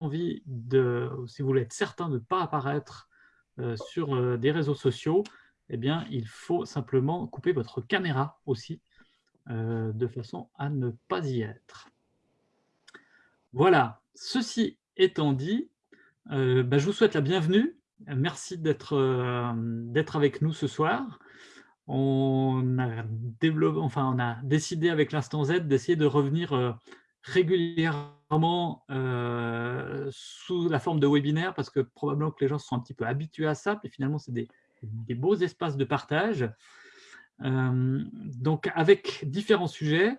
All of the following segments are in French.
envie de, si vous voulez être certain de ne pas apparaître sur des réseaux sociaux, eh bien, il faut simplement couper votre caméra aussi, de façon à ne pas y être. Voilà, ceci étant dit, bah, je vous souhaite la bienvenue. Merci d'être avec nous ce soir. On a, développé, enfin, on a décidé avec l'Instant Z d'essayer de revenir régulièrement sous la forme de webinaire parce que probablement que les gens sont un petit peu habitués à ça, et finalement c'est des, beaux espaces de partage. donc avec différents sujets,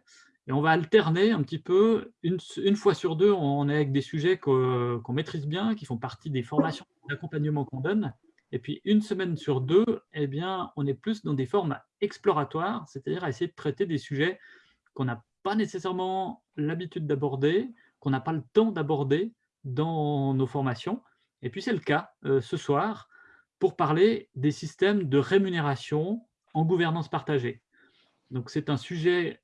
et on va alterner un petit peu, une, fois sur deux, on est avec des sujets qu'on maîtrise bien, qui font partie des formations d'accompagnement qu'on donne, et puis une semaine sur deux, eh bien, on est plus dans des formes exploratoires, c'est-à-dire à essayer de traiter des sujets qu'on n'a pas nécessairement l'habitude d'aborder, qu'on n'a pas le temps d'aborder dans nos formations. Et puis c'est le cas euh, ce soir pour parler des systèmes de rémunération en gouvernance partagée. Donc c'est un sujet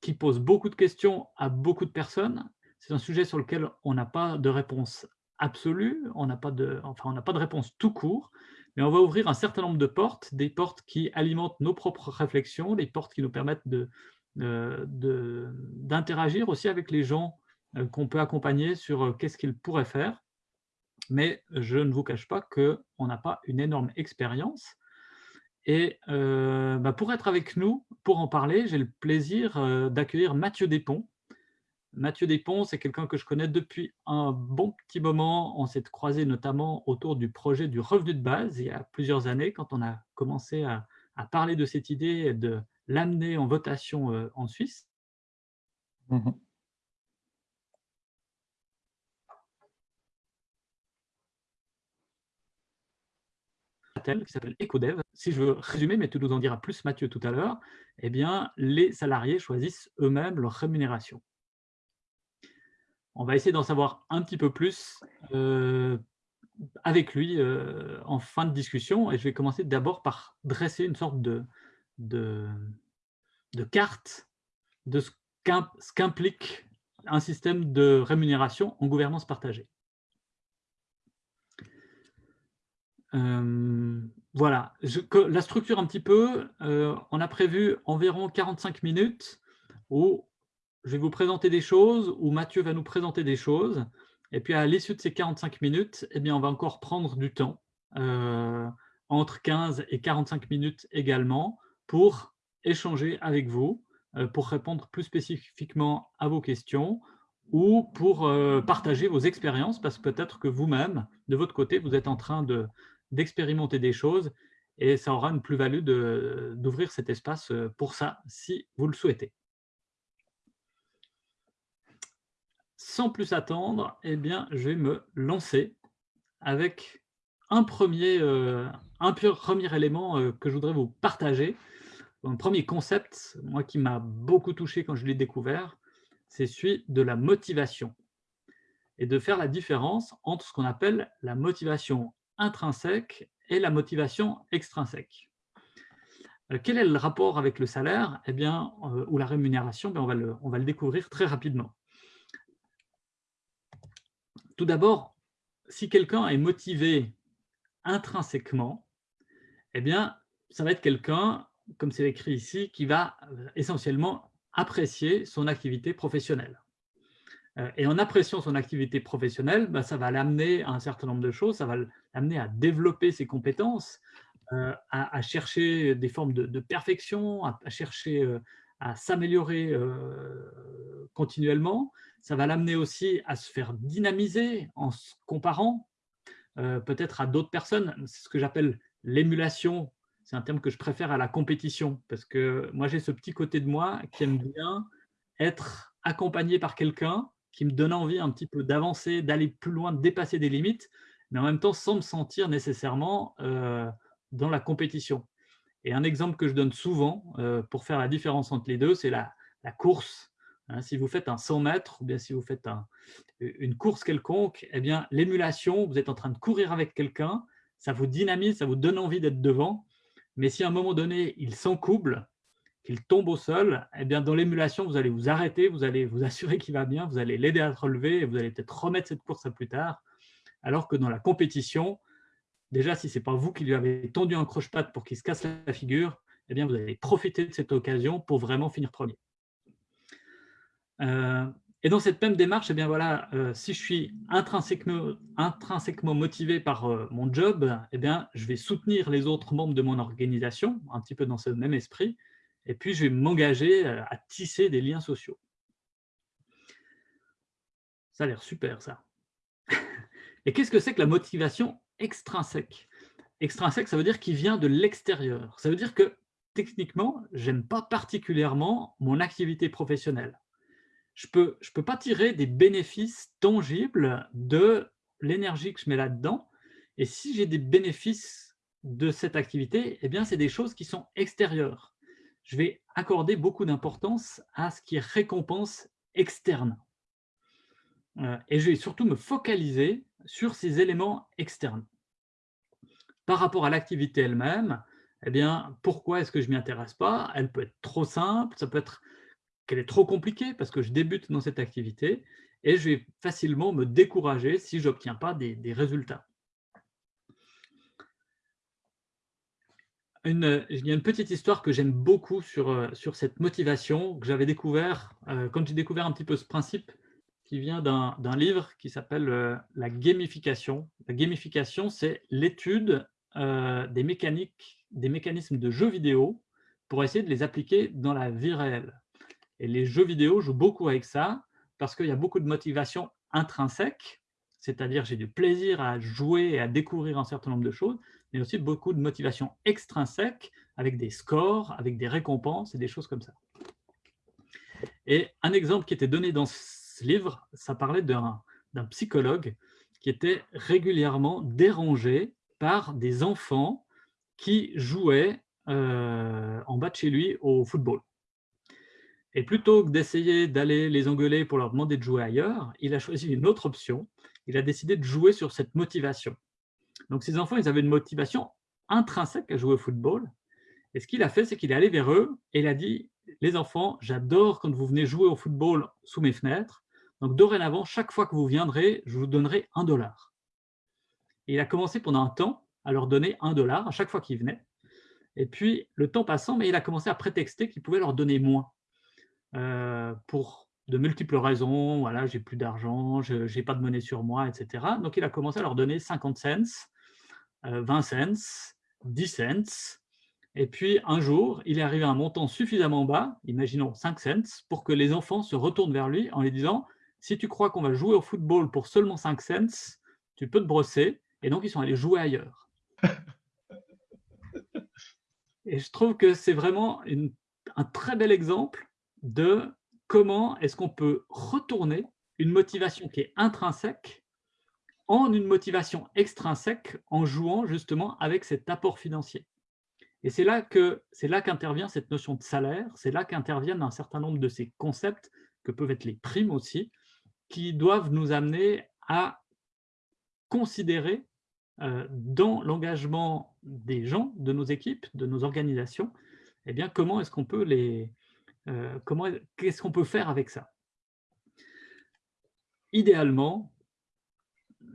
qui pose beaucoup de questions à beaucoup de personnes. C'est un sujet sur lequel on n'a pas de réponse absolue, on n'a pas, enfin, pas de réponse tout court, mais on va ouvrir un certain nombre de portes, des portes qui alimentent nos propres réflexions, des portes qui nous permettent de, d'interagir aussi avec les gens euh, qu'on peut accompagner sur euh, qu'est-ce qu'ils pourraient faire. Mais je ne vous cache pas qu'on n'a pas une énorme expérience. Et euh, bah, pour être avec nous, pour en parler, j'ai le plaisir d'accueillir Mathieu Despons. Mathieu Despons, c'est quelqu'un que je connais depuis un bon petit moment. On s'est croisé notamment autour du projet du revenu de base il y a plusieurs années, quand on a commencé à, à parler de cette idée et de l'amener en votation euh, en Suisse. Mmh qui s'appelle EcoDev. Si je veux résumer, mais tu nous en diras plus Mathieu tout à l'heure, eh bien, les salariés choisissent eux-mêmes leur rémunération. On va essayer d'en savoir un petit peu plus euh, avec lui euh, en fin de discussion. Et je vais commencer d'abord par dresser une sorte de, de, de carte de ce qu'implique un système de rémunération en gouvernance partagée. Euh, voilà, la structure un petit peu, euh, on a prévu environ 45 minutes où je vais vous présenter des choses, où Mathieu va nous présenter des choses, et puis à l'issue de ces 45 minutes, eh bien, on va encore prendre du temps, euh, entre 15 et 45 minutes également, pour échanger avec vous, euh, pour répondre plus spécifiquement à vos questions ou pour euh, partager vos expériences, parce que peut-être que vous-même, de votre côté, vous êtes en train d'expérimenter des choses et ça aura une plus-value d'ouvrir cet espace euh, pour ça, si vous le souhaitez. Sans plus attendre, eh bien, je vais me lancer avec un premier, un premier élément que je voudrais vous partager, un premier concept, moi qui m'a beaucoup touché quand je l'ai découvert, c'est celui de la motivation et de faire la différence entre ce qu'on appelle la motivation intrinsèque et la motivation extrinsèque. Euh, quel est le rapport avec le salaire? Eh bien, euh, ou la rémunération on, va le, on va le découvrir très rapidement. Tout d'abord, si quelqu'un est motivé intrinsèquement, eh bien, ça va être quelqu'un comme c'est écrit ici, qui va euh, essentiellement apprécier son activité professionnelle. Euh, et en appréciant son activité professionnelle, bah, ça va l'amener à un certain nombre de choses, ça va l'amener à développer ses compétences, euh, à, chercher des formes de, perfection, à, chercher à s'améliorer continuellement. Ça va l'amener aussi à se faire dynamiser en se comparant peut-être à d'autres personnes. C'est ce que j'appelle l'émulation c'est un terme que je préfère à la compétition, parce que moi, j'ai ce petit côté de moi qui aime bien être accompagné par quelqu'un qui me donne envie un petit peu d'avancer, d'aller plus loin, de dépasser des limites, mais en même temps sans me sentir nécessairement euh, dans la compétition. Et un exemple que je donne souvent euh, pour faire la différence entre les deux, c'est la, course. Hein, si vous faites un 100 mètres ou bien si vous faites une course quelconque, eh bien l'émulation, vous êtes en train de courir avec quelqu'un, ça vous dynamise, ça vous donne envie d'être devant, mais si à un moment donné, il s'encouble, qu'il tombe au sol, eh bien, dans l'émulation, vous allez vous arrêter, vous allez vous assurer qu'il va bien, vous allez l'aider à se relever et vous allez peut-être remettre cette course à plus tard. Alors que dans la compétition, déjà, si ce n'est pas vous qui lui avez tendu un croche-patte pour qu'il se casse la figure, eh bien, vous allez profiter de cette occasion pour vraiment finir premier. Euh, et dans cette même démarche, eh bien voilà, euh, si je suis intrinsèquement, motivé par euh, mon job, eh bien, je vais soutenir les autres membres de mon organisation, un petit peu dans ce même esprit, et puis je vais m'engager à tisser des liens sociaux. Ça a l'air super, ça. Et qu'est-ce que c'est que la motivation extrinsèque? Extrinsèque, ça veut dire qu'il vient de l'extérieur. Ça veut dire que, techniquement, j'aime pas particulièrement mon activité professionnelle je ne peux, je peux pas tirer des bénéfices tangibles de l'énergie que je mets là-dedans. Et si j'ai des bénéfices de cette activité, eh bien, c'est des choses qui sont extérieures. Je vais accorder beaucoup d'importance à ce qui est récompense externe. Euh, et je vais surtout me focaliser sur ces éléments externes. Par rapport à l'activité elle-même, eh bien, pourquoi est-ce que je ne m'y intéresse pas? Elle peut être trop simple, ça peut être qu'elle est trop compliquée parce que je débute dans cette activité et je vais facilement me décourager si je n'obtiens pas des, résultats. Il y a une petite histoire que j'aime beaucoup sur, euh, cette motivation que j'avais découvert euh, quand j'ai découvert un petit peu ce principe qui vient d'un livre qui s'appelle euh, la gamification. La gamification, c'est l'étude des mécaniques, des mécanismes de jeux vidéo pour essayer de les appliquer dans la vie réelle. Et les jeux vidéo jouent beaucoup avec ça, parce qu'il y a beaucoup de motivation intrinsèque, c'est-à-dire j'ai du plaisir à jouer et à découvrir un certain nombre de choses, mais aussi beaucoup de motivation extrinsèque, avec des scores, avec des récompenses et des choses comme ça. Et un exemple qui était donné dans ce livre, ça parlait d'un psychologue qui était régulièrement dérangé par des enfants qui jouaient euh, en bas de chez lui au football. Et plutôt que d'essayer d'aller les engueuler pour leur demander de jouer ailleurs, il a choisi une autre option. Il a décidé de jouer sur cette motivation. Donc ces enfants, ils avaient une motivation intrinsèque à jouer au football. Et ce qu'il a fait, c'est qu'il est allé vers eux et il a dit « Les enfants, j'adore quand vous venez jouer au football sous mes fenêtres. Donc dorénavant, chaque fois que vous viendrez, je vous donnerai un dollar. » Et il a commencé pendant un temps à leur donner un dollar à chaque fois qu'ils venaient. Et puis, le temps passant, mais il a commencé à prétexter qu'il pouvait leur donner moins. Euh, pour de multiples raisons, voilà, j'ai plus d'argent, je n'ai pas de monnaie sur moi, etc. Donc il a commencé à leur donner 50 cents, 20 euh, cents, 10 cents, et puis un jour, il est arrivé à un montant suffisamment bas, imaginons 5 cents, pour que les enfants se retournent vers lui en lui disant « si tu crois qu'on va jouer au football pour seulement 5 cents, tu peux te brosser », et donc ils sont allés jouer ailleurs. Et je trouve que c'est vraiment un très bel exemple de comment est-ce qu'on peut retourner une motivation qui est intrinsèque en une motivation extrinsèque en jouant justement avec cet apport financier. Et c'est là qu'intervient cette notion de salaire, c'est là qu'interviennent un certain nombre de ces concepts, que peuvent être les primes aussi, qui doivent nous amener à considérer euh, dans l'engagement des gens, de nos équipes, de nos organisations, eh bien, comment est-ce qu'on peut les, euh, qu'est-ce qu'on peut faire avec ça? Idéalement,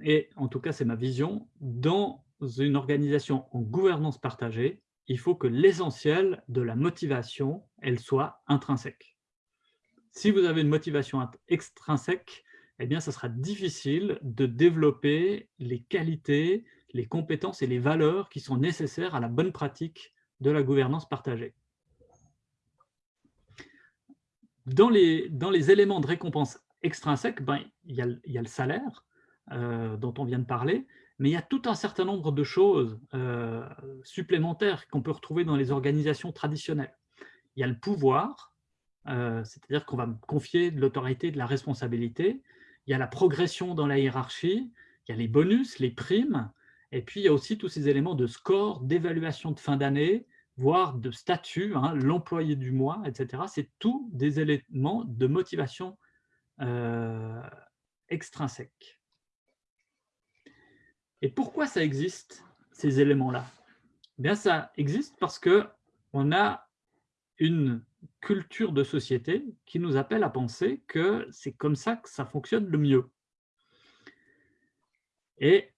et en tout cas c'est ma vision, dans une organisation en gouvernance partagée, il faut que l'essentiel de la motivation, elle soit intrinsèque. Si vous avez une motivation extrinsèque, eh bien, ça sera difficile de développer les qualités, les compétences et les valeurs qui sont nécessaires à la bonne pratique de la gouvernance partagée dans les, éléments de récompense extrinsèques, ben, il, y a, il y a le salaire euh, dont on vient de parler, mais il y a tout un certain nombre de choses euh, supplémentaires qu'on peut retrouver dans les organisations traditionnelles. Il y a le pouvoir, euh, c'est-à-dire qu'on va me confier de l'autorité, de la responsabilité. Il y a la progression dans la hiérarchie, il y a les bonus, les primes, et puis il y a aussi tous ces éléments de score, d'évaluation de fin d'année, voire de statut, hein, l'employé du mois, etc. C'est tout des éléments de motivation euh, extrinsèque. Et pourquoi ça existe, ces éléments-là? Eh Bien, ça existe parce que on a une culture de société qui nous appelle à penser que c'est comme ça que ça fonctionne le mieux.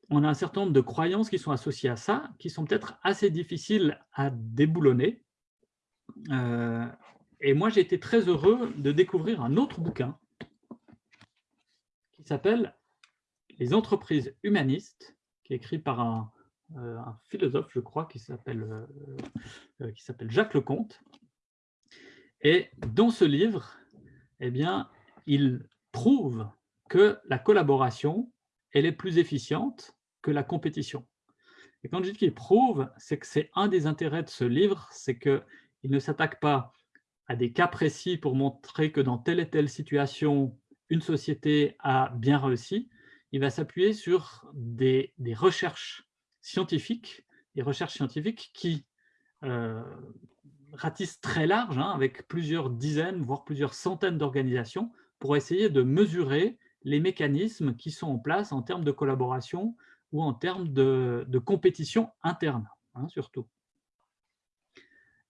On a un certain nombre de croyances qui sont associées à ça, qui sont peut-être assez difficiles à déboulonner. Euh, et moi, j'ai été très heureux de découvrir un autre bouquin qui s'appelle « Les entreprises humanistes », qui est écrit par un, euh, philosophe, je crois, qui s'appelle euh, Jacques Lecomte, et dans ce livre, eh bien, il prouve que la collaboration, elle est plus efficiente que la compétition. Et quand je dis qu'il prouve, c'est que c'est un des intérêts de ce livre, c'est qu'il ne s'attaque pas à des cas précis pour montrer que dans telle et telle situation, une société a bien réussi. Il va s'appuyer sur des, recherches scientifiques, des recherches scientifiques qui euh, ratisse très large, hein, avec plusieurs dizaines, voire plusieurs centaines d'organisations, pour essayer de mesurer les mécanismes qui sont en place en termes de collaboration ou en termes de, compétition interne, hein, surtout.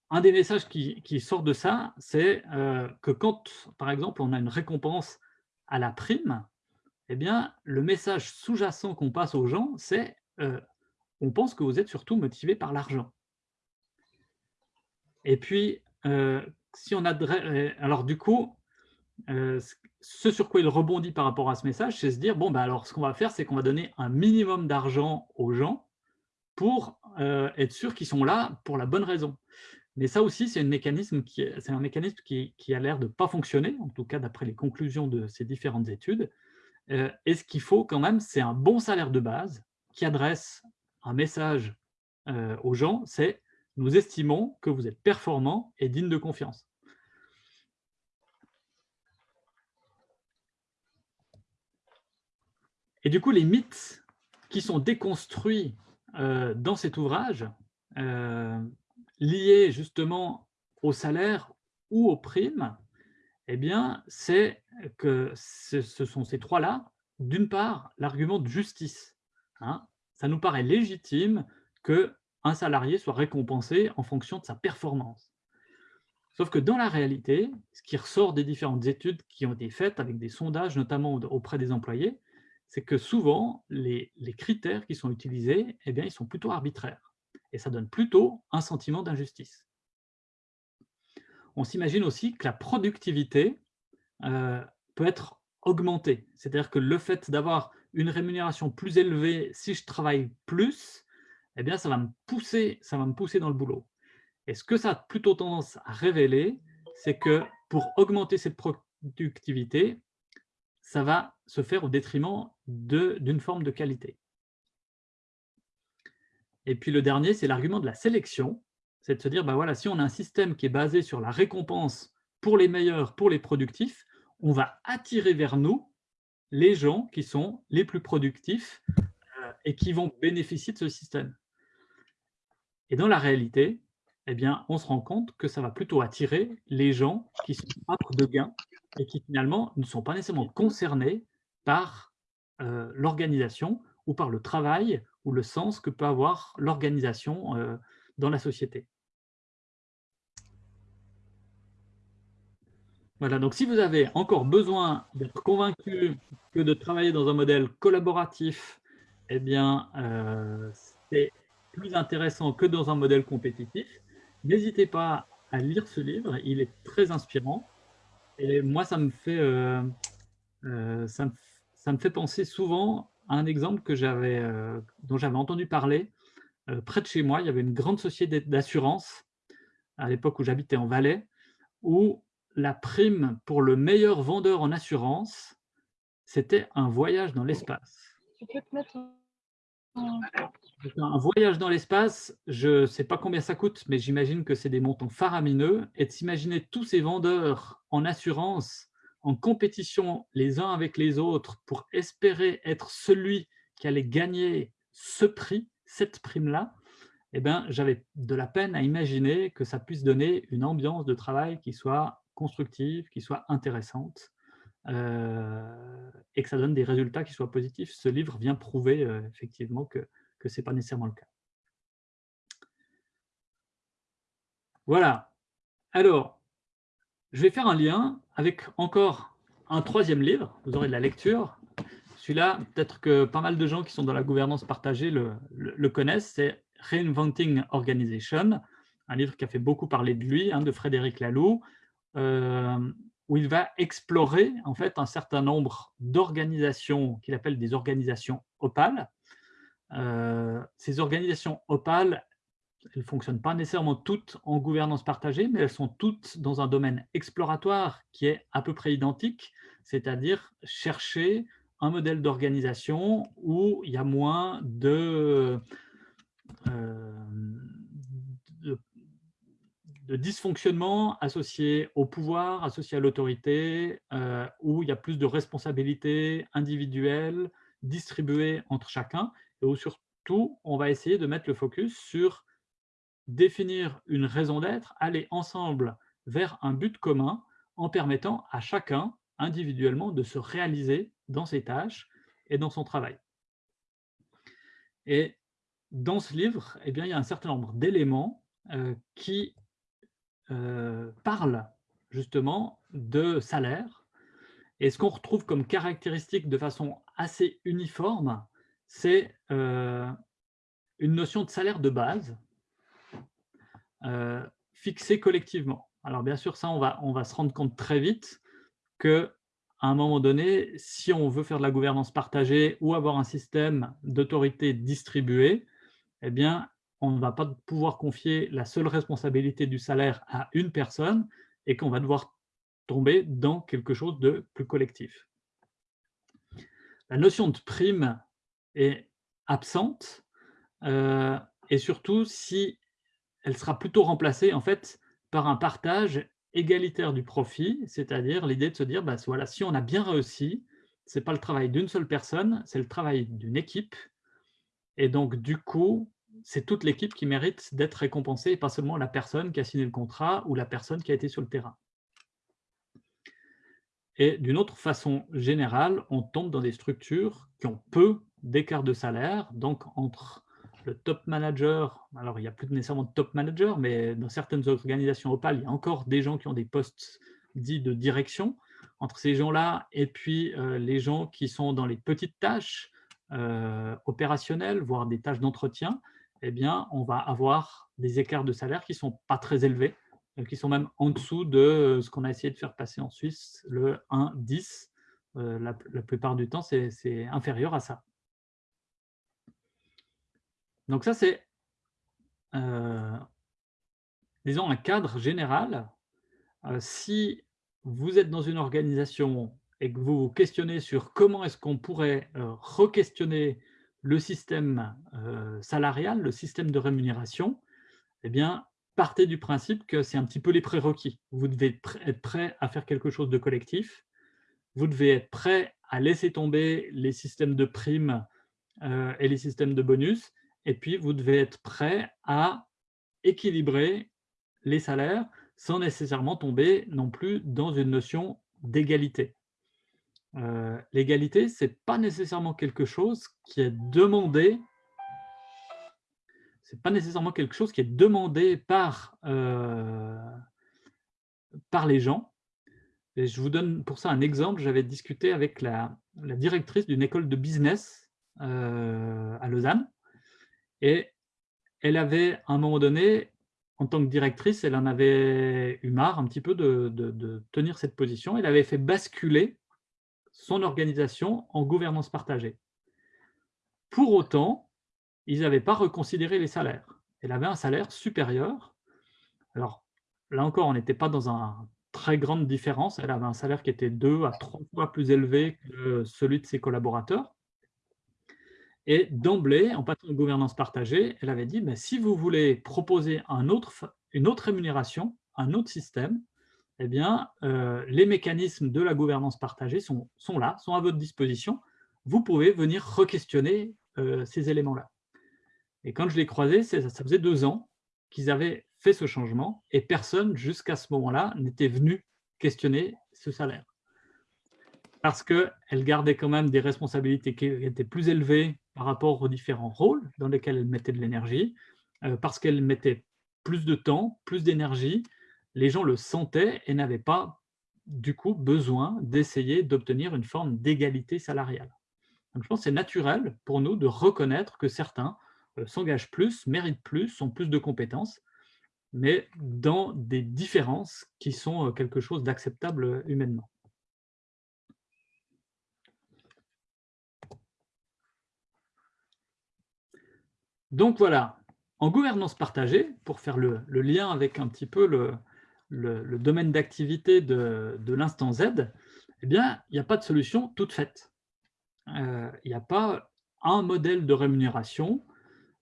Un des messages qui, sort de ça, c'est euh, que quand, par exemple, on a une récompense à la prime, eh bien, le message sous-jacent qu'on passe aux gens, c'est euh, on pense que vous êtes surtout motivé par l'argent ». Et puis, euh, si on. Euh, alors du coup, euh, ce sur quoi il rebondit par rapport à ce message, c'est se dire, bon, bah, alors ce qu'on va faire, c'est qu'on va donner un minimum d'argent aux gens pour être sûr qu'ils sont là pour la bonne raison. Mais ça aussi, c'est un mécanisme qui, a l'air de ne pas fonctionner, en tout cas d'après les conclusions de ces différentes études. et ce qu'il faut quand même, c'est un bon salaire de base qui adresse un message aux gens, c'est nous estimons que vous êtes performant et digne de confiance. Et du coup, les mythes qui sont déconstruits euh, dans cet ouvrage, euh, liés justement au salaire ou aux primes, eh bien, c'est que ce, sont ces trois-là. D'une part, l'argument de justice. Hein. ça nous paraît légitime que un salarié soit récompensé en fonction de sa performance. Sauf que dans la réalité, ce qui ressort des différentes études qui ont été faites avec des sondages, notamment auprès des employés, c'est que souvent, les, critères qui sont utilisés, eh bien, ils sont plutôt arbitraires. Et ça donne plutôt un sentiment d'injustice. On s'imagine aussi que la productivité euh, peut être augmentée. C'est-à-dire que le fait d'avoir une rémunération plus élevée si je travaille plus, eh bien, ça va, me pousser, ça va me pousser dans le boulot. Et ce que ça a plutôt tendance à révéler, c'est que pour augmenter cette productivité, ça va se faire au détriment d'une forme de qualité. Et puis le dernier, c'est l'argument de la sélection, c'est de se dire, bah voilà, si on a un système qui est basé sur la récompense pour les meilleurs, pour les productifs, on va attirer vers nous les gens qui sont les plus productifs euh, et qui vont bénéficier de ce système. Et dans la réalité, eh bien, on se rend compte que ça va plutôt attirer les gens qui sont âpres de gains et qui finalement ne sont pas nécessairement concernés par euh, l'organisation ou par le travail ou le sens que peut avoir l'organisation euh, dans la société. Voilà, donc si vous avez encore besoin d'être convaincu que de travailler dans un modèle collaboratif, eh bien, euh, c'est plus intéressant que dans un modèle compétitif. N'hésitez pas à lire ce livre, il est très inspirant. Et moi, ça me fait, ça, fait penser souvent à un exemple que euh, dont j'avais entendu parler. près de chez moi, il y avait une grande société d'assurance, à l'époque où j'habitais en Valais, où la prime pour le meilleur vendeur en assurance, c'était un voyage dans l'espace. Tu peux te mettre un voyage dans l'espace, je ne sais pas combien ça coûte, mais j'imagine que c'est des montants faramineux. Et de s'imaginer tous ces vendeurs en assurance, en compétition les uns avec les autres, pour espérer être celui qui allait gagner ce prix, cette prime-là, eh ben, j'avais de la peine à imaginer que ça puisse donner une ambiance de travail qui soit constructive, qui soit intéressante. Euh, et que ça donne des résultats qui soient positifs. Ce livre vient prouver euh, effectivement que, que ce n'est pas nécessairement le cas. Voilà. Alors, je vais faire un lien avec encore un troisième livre. Vous aurez de la lecture. Celui-là, peut-être que pas mal de gens qui sont dans la gouvernance partagée le, connaissent. C'est Reinventing Organization, un livre qui a fait beaucoup parler de lui, hein, de Frédéric Laloux, euh, où il va explorer en fait un certain nombre d'organisations qu'il appelle des organisations opales. Euh, ces organisations opales, elles ne fonctionnent pas nécessairement toutes en gouvernance partagée, mais elles sont toutes dans un domaine exploratoire qui est à peu près identique, c'est-à-dire chercher un modèle d'organisation où il y a moins de, euh, dysfonctionnement associé au pouvoir, associé à l'autorité, euh, où il y a plus de responsabilités individuelles distribuées entre chacun, et où surtout, on va essayer de mettre le focus sur définir une raison d'être, aller ensemble vers un but commun en permettant à chacun individuellement de se réaliser dans ses tâches et dans son travail. Et dans ce livre, eh il y a un certain nombre d'éléments euh, qui euh, parlent justement de salaire. Et ce qu'on retrouve comme caractéristique de façon assez uniforme, c'est euh, une notion de salaire de base euh, fixé collectivement. Alors bien sûr, ça, on va, on va se rendre compte très vite que à un moment donné, si on veut faire de la gouvernance partagée ou avoir un système d'autorité distribuée, eh bien, on ne va pas pouvoir confier la seule responsabilité du salaire à une personne et qu'on va devoir tomber dans quelque chose de plus collectif. La notion de prime est absente euh, et surtout si elle sera plutôt remplacée en fait par un partage égalitaire du profit, c'est-à-dire l'idée de se dire, bah, voilà, si on a bien réussi, ce n'est pas le travail d'une seule personne, c'est le travail d'une équipe. Et donc, du coup, c'est toute l'équipe qui mérite d'être récompensée, et pas seulement la personne qui a signé le contrat ou la personne qui a été sur le terrain. Et d'une autre façon générale, on tombe dans des structures qui ont peu d'écart de salaire, donc entre top manager, alors il n'y a plus nécessairement de top manager, mais dans certaines organisations opales, il y a encore des gens qui ont des postes dits de direction. Entre ces gens-là et puis euh, les gens qui sont dans les petites tâches euh, opérationnelles, voire des tâches d'entretien, eh bien, on va avoir des écarts de salaire qui ne sont pas très élevés, euh, qui sont même en dessous de ce qu'on a essayé de faire passer en Suisse, le 1-10. la plupart du temps, c'est inférieur à ça. Donc ça, c'est, euh, disons, un cadre général. Euh, si vous êtes dans une organisation et que vous vous questionnez sur comment est-ce qu'on pourrait euh, re-questionner le système salarial, le système de rémunération, eh bien, partez du principe que c'est un petit peu les prérequis. Vous devez être prêt à faire quelque chose de collectif. Vous devez être prêt à laisser tomber les systèmes de primes et les systèmes de bonus et puis, vous devez être prêt à équilibrer les salaires sans nécessairement tomber non plus dans une notion d'égalité. Euh, l'égalité, ce n'est pas nécessairement quelque chose qui est demandé c'est pas nécessairement quelque chose qui est demandé par, euh, par les gens. Et je vous donne pour ça un exemple. J'avais discuté avec la, directrice d'une école de business euh, à Lausanne. Et elle avait, à un moment donné, en tant que directrice, elle en avait eu marre un petit peu de, tenir cette position. Elle avait fait basculer son organisation en gouvernance partagée. Pour autant, ils n'avaient pas reconsidéré les salaires. Elle avait un salaire supérieur. Alors, là encore, on n'était pas dans une très grande différence. Elle avait un salaire qui était deux à trois fois plus élevé que celui de ses collaborateurs. Et d'emblée, en passant de gouvernance partagée, elle avait dit, si vous voulez proposer une autre rémunération, un autre système, eh bien, euh, les mécanismes de la gouvernance partagée sont, là, sont à votre disposition. Vous pouvez venir re-questionner euh, ces éléments-là. Et quand je l'ai croisé, ça faisait deux ans qu'ils avaient fait ce changement et personne, jusqu'à ce moment-là, n'était venu questionner ce salaire. Parce qu'elle gardait quand même des responsabilités qui étaient plus élevées par rapport aux différents rôles dans lesquels elle mettait de l'énergie, euh, parce qu'elle mettait plus de temps, plus d'énergie, les gens le sentaient et n'avaient pas, du coup, besoin d'essayer d'obtenir une forme d'égalité salariale. Donc, je pense que c'est naturel pour nous de reconnaître que certains euh, s'engagent plus, méritent plus, ont plus de compétences, mais dans des différences qui sont euh, quelque chose d'acceptable humainement. Donc voilà, en gouvernance partagée, pour faire le, lien avec un petit peu le, domaine d'activité de, l'instant Z, eh bien, il n'y a pas de solution toute faite. Euh, il n'y a pas un modèle de rémunération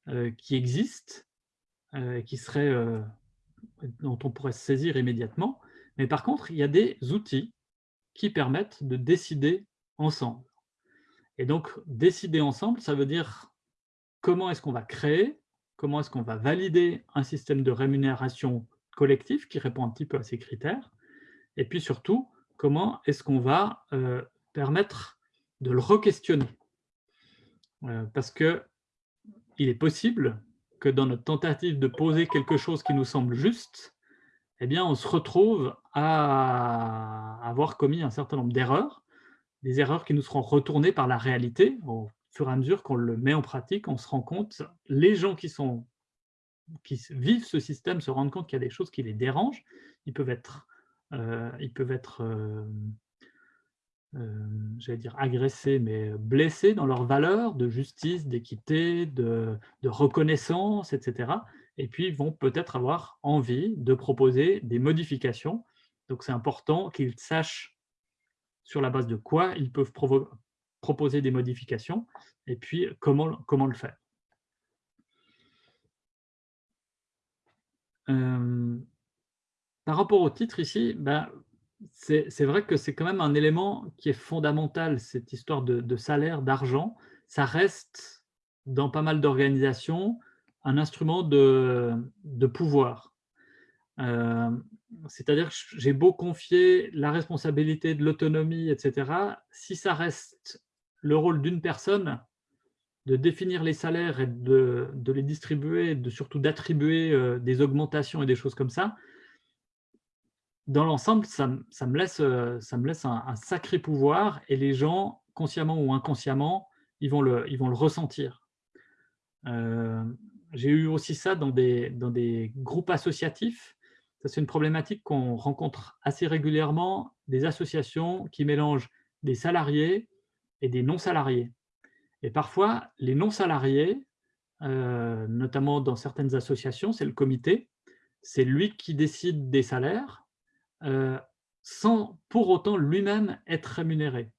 euh, qui existe, euh, qui serait, dont on pourrait se saisir immédiatement, mais par contre, il y a des outils qui permettent de décider ensemble. Et donc, décider ensemble, ça veut dire comment est-ce qu'on va créer, comment est-ce qu'on va valider un système de rémunération collectif qui répond un petit peu à ces critères, et puis surtout, comment est-ce qu'on va euh, permettre de le re-questionner. Euh, parce que il est possible que dans notre tentative de poser quelque chose qui nous semble juste, eh bien, on se retrouve à avoir commis un certain nombre d'erreurs, des erreurs qui nous seront retournées par la réalité fur et à mesure qu'on le met en pratique, on se rend compte, les gens qui, sont, qui vivent ce système se rendent compte qu'il y a des choses qui les dérangent. Ils peuvent être, euh, ils peuvent être euh, euh, j'allais dire agressés, mais blessés dans leurs valeurs de justice, d'équité, de, de, reconnaissance, etc. Et puis, ils vont peut-être avoir envie de proposer des modifications. Donc, c'est important qu'ils sachent sur la base de quoi ils peuvent proposer des modifications, et puis comment, comment le faire. Euh, par rapport au titre ici, ben, c'est vrai que c'est quand même un élément qui est fondamental, cette histoire de, salaire, d'argent. Ça reste, dans pas mal d'organisations, un instrument de, de pouvoir. Euh, c'est-à-dire que j'ai beau confier la responsabilité de l'autonomie, etc., si ça reste le rôle d'une personne de définir les salaires et de, les distribuer, de surtout d'attribuer euh, des augmentations et des choses comme ça, dans l'ensemble, ça, me laisse, euh, ça me laisse un, sacré pouvoir et les gens, consciemment ou inconsciemment, ils vont le, ils vont le ressentir. Euh, j'ai eu aussi ça dans des, dans des groupes associatifs. c'est une problématique qu'on rencontre assez régulièrement, des associations qui mélangent des salariés, et des non-salariés. Et parfois, les non-salariés, euh, notamment dans certaines associations, c'est le comité, c'est lui qui décide des salaires, euh, sans pour autant lui-même être rémunéré.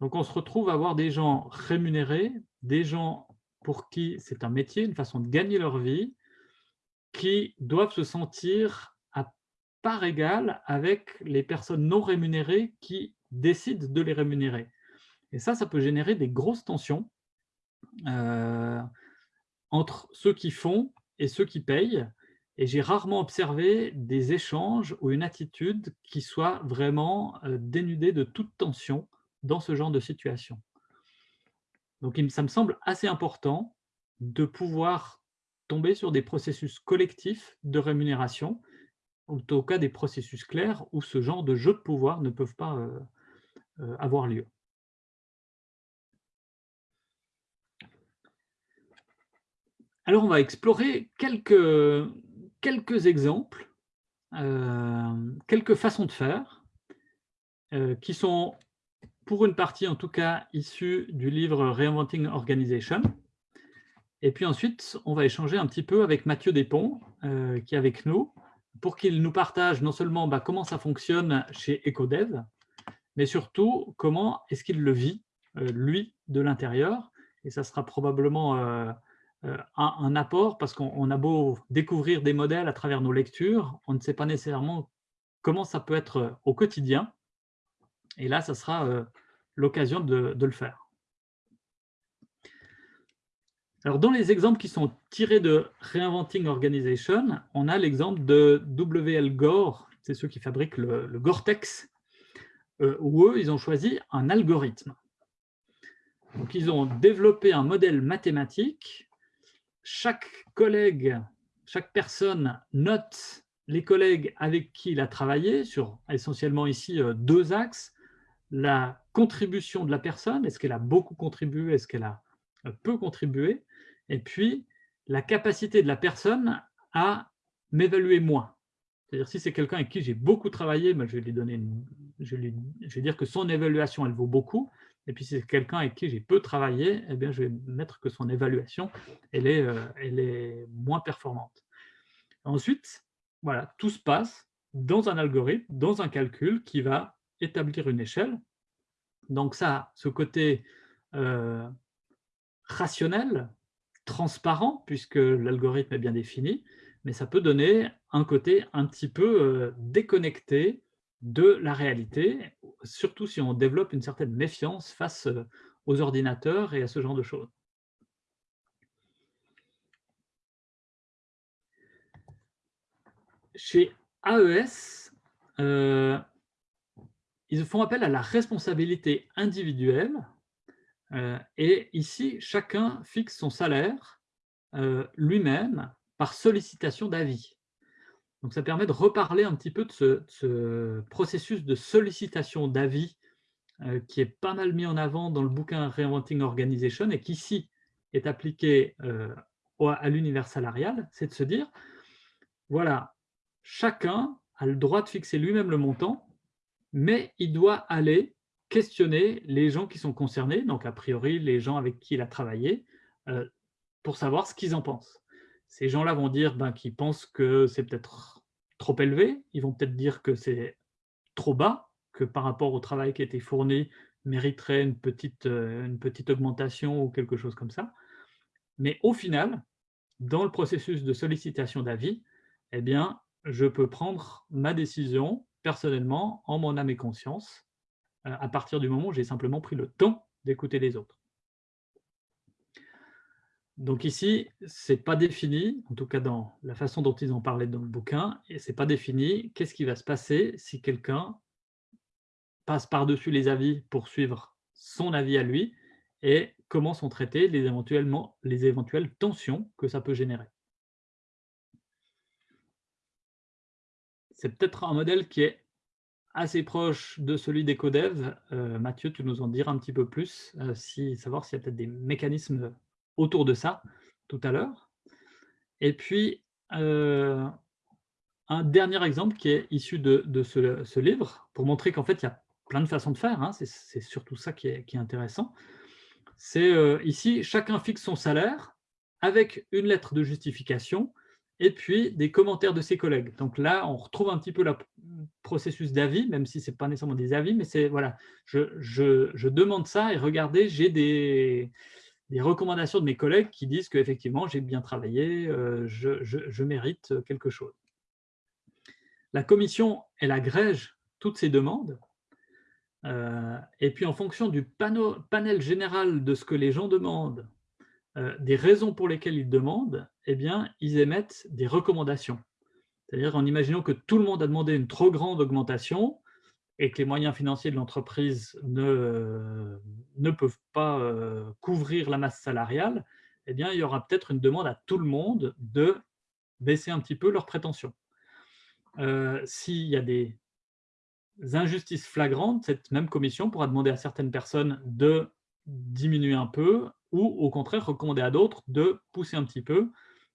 Donc on se retrouve à avoir des gens rémunérés, des gens pour qui c'est un métier, une façon de gagner leur vie, qui doivent se sentir à part égale avec les personnes non rémunérées qui décident de les rémunérer. Et ça, ça peut générer des grosses tensions euh, entre ceux qui font et ceux qui payent. Et j'ai rarement observé des échanges ou une attitude qui soit vraiment euh, dénudée de toute tension dans ce genre de situation. Donc ça me semble assez important de pouvoir tomber sur des processus collectifs de rémunération, ou au cas des processus clairs où ce genre de jeux de pouvoir ne peuvent pas euh, avoir lieu. Alors, on va explorer quelques, quelques exemples, euh, quelques façons de faire, euh, qui sont, pour une partie en tout cas, issues du livre Reinventing Organization. Et puis ensuite, on va échanger un petit peu avec Mathieu Despont, euh, qui est avec nous, pour qu'il nous partage non seulement bah, comment ça fonctionne chez EcoDev, mais surtout comment est-ce qu'il le vit, lui, de l'intérieur. Et ça sera probablement euh, un, apport, parce qu'on a beau découvrir des modèles à travers nos lectures, on ne sait pas nécessairement comment ça peut être euh, au quotidien. Et là, ça sera euh, l'occasion de, le faire. Alors, dans les exemples qui sont tirés de Reinventing Organization, on a l'exemple de WL Gore, c'est ceux qui fabriquent le, Gore-Tex, où eux, ils ont choisi un algorithme. Donc, ils ont développé un modèle mathématique chaque collègue, chaque personne note les collègues avec qui il a travaillé, sur essentiellement ici deux axes, la contribution de la personne, est-ce qu'elle a beaucoup contribué, est-ce qu'elle a peu contribué, et puis la capacité de la personne à m'évaluer moins. C'est-à-dire si c'est quelqu'un avec qui j'ai beaucoup travaillé, ben, je, vais lui donner je, vais dire que son évaluation, elle vaut beaucoup, et puis si c'est quelqu'un avec qui j'ai peu travaillé, eh bien, je vais mettre que son évaluation, elle est, euh, elle est moins performante. Ensuite, voilà, tout se passe dans un algorithme, dans un calcul qui va établir une échelle. Donc ça, ce côté euh, rationnel, transparent, puisque l'algorithme est bien défini, mais ça peut donner un côté un petit peu euh, déconnecté de la réalité, surtout si on développe une certaine méfiance face euh, aux ordinateurs et à ce genre de choses. Chez AES, euh, ils font appel à la responsabilité individuelle euh, et ici, chacun fixe son salaire lui-même par sollicitation d'avis. Donc ça permet de reparler un petit peu de ce, processus de sollicitation d'avis euh, qui est pas mal mis en avant dans le bouquin Reinventing Organization et qui ici est appliqué à l'univers salarial, c'est de se dire, voilà, chacun a le droit de fixer lui-même le montant, mais il doit aller questionner les gens qui sont concernés, donc a priori les gens avec qui il a travaillé, euh, pour savoir ce qu'ils en pensent. Ces gens-là vont dire ben, qu'ils pensent que c'est peut-être trop élevé, ils vont peut-être dire que c'est trop bas, que par rapport au travail qui a été fourni, mériterait une petite, euh, une petite augmentation ou quelque chose comme ça. Mais au final, dans le processus de sollicitation d'avis, eh bien, je peux prendre ma décision personnellement en mon âme et conscience euh, à partir du moment où j'ai simplement pris le temps d'écouter les autres. Donc ici, ce n'est pas défini, en tout cas dans la façon dont ils en parlaient dans le bouquin, et ce n'est pas défini qu'est-ce qui va se passer si quelqu'un passe par-dessus les avis pour suivre son avis à lui, et comment sont traitées les, éventuelles tensions que ça peut générer? C'est peut-être un modèle qui est assez proche de celui des codev. Euh, Mathieu, tu nous en diras un petit peu plus, euh, savoir s'il y a peut-être des mécanismes autour de ça tout à l'heure. Et puis, euh, un dernier exemple qui est issu de, ce, livre, pour montrer qu'en fait, il y a plein de façons de faire, hein, c'est surtout ça qui est, qui est intéressant. C'est ici, chacun fixe son salaire avec une lettre de justification et puis des commentaires de ses collègues. Donc là, on retrouve un petit peu le processus d'avis, même si ce n'est pas nécessairement des avis, mais c'est, voilà, je, demande ça et regardez, j'ai des, recommandations de mes collègues qui disent qu'effectivement, j'ai bien travaillé, euh, je, mérite quelque chose. La commission, elle agrège toutes ces demandes, euh, et puis en fonction du panel général de ce que les gens demandent, euh, des raisons pour lesquelles ils demandent, eh bien, ils émettent des recommandations. C'est-à-dire en imaginant que tout le monde a demandé une trop grande augmentation et que les moyens financiers de l'entreprise ne, ne peuvent pas euh, couvrir la masse salariale, eh bien, il y aura peut-être une demande à tout le monde de baisser un petit peu leurs prétentions. Euh, s'il y a des injustices flagrantes, cette même commission pourra demander à certaines personnes de diminuer un peu ou au contraire recommander à d'autres de pousser un petit peu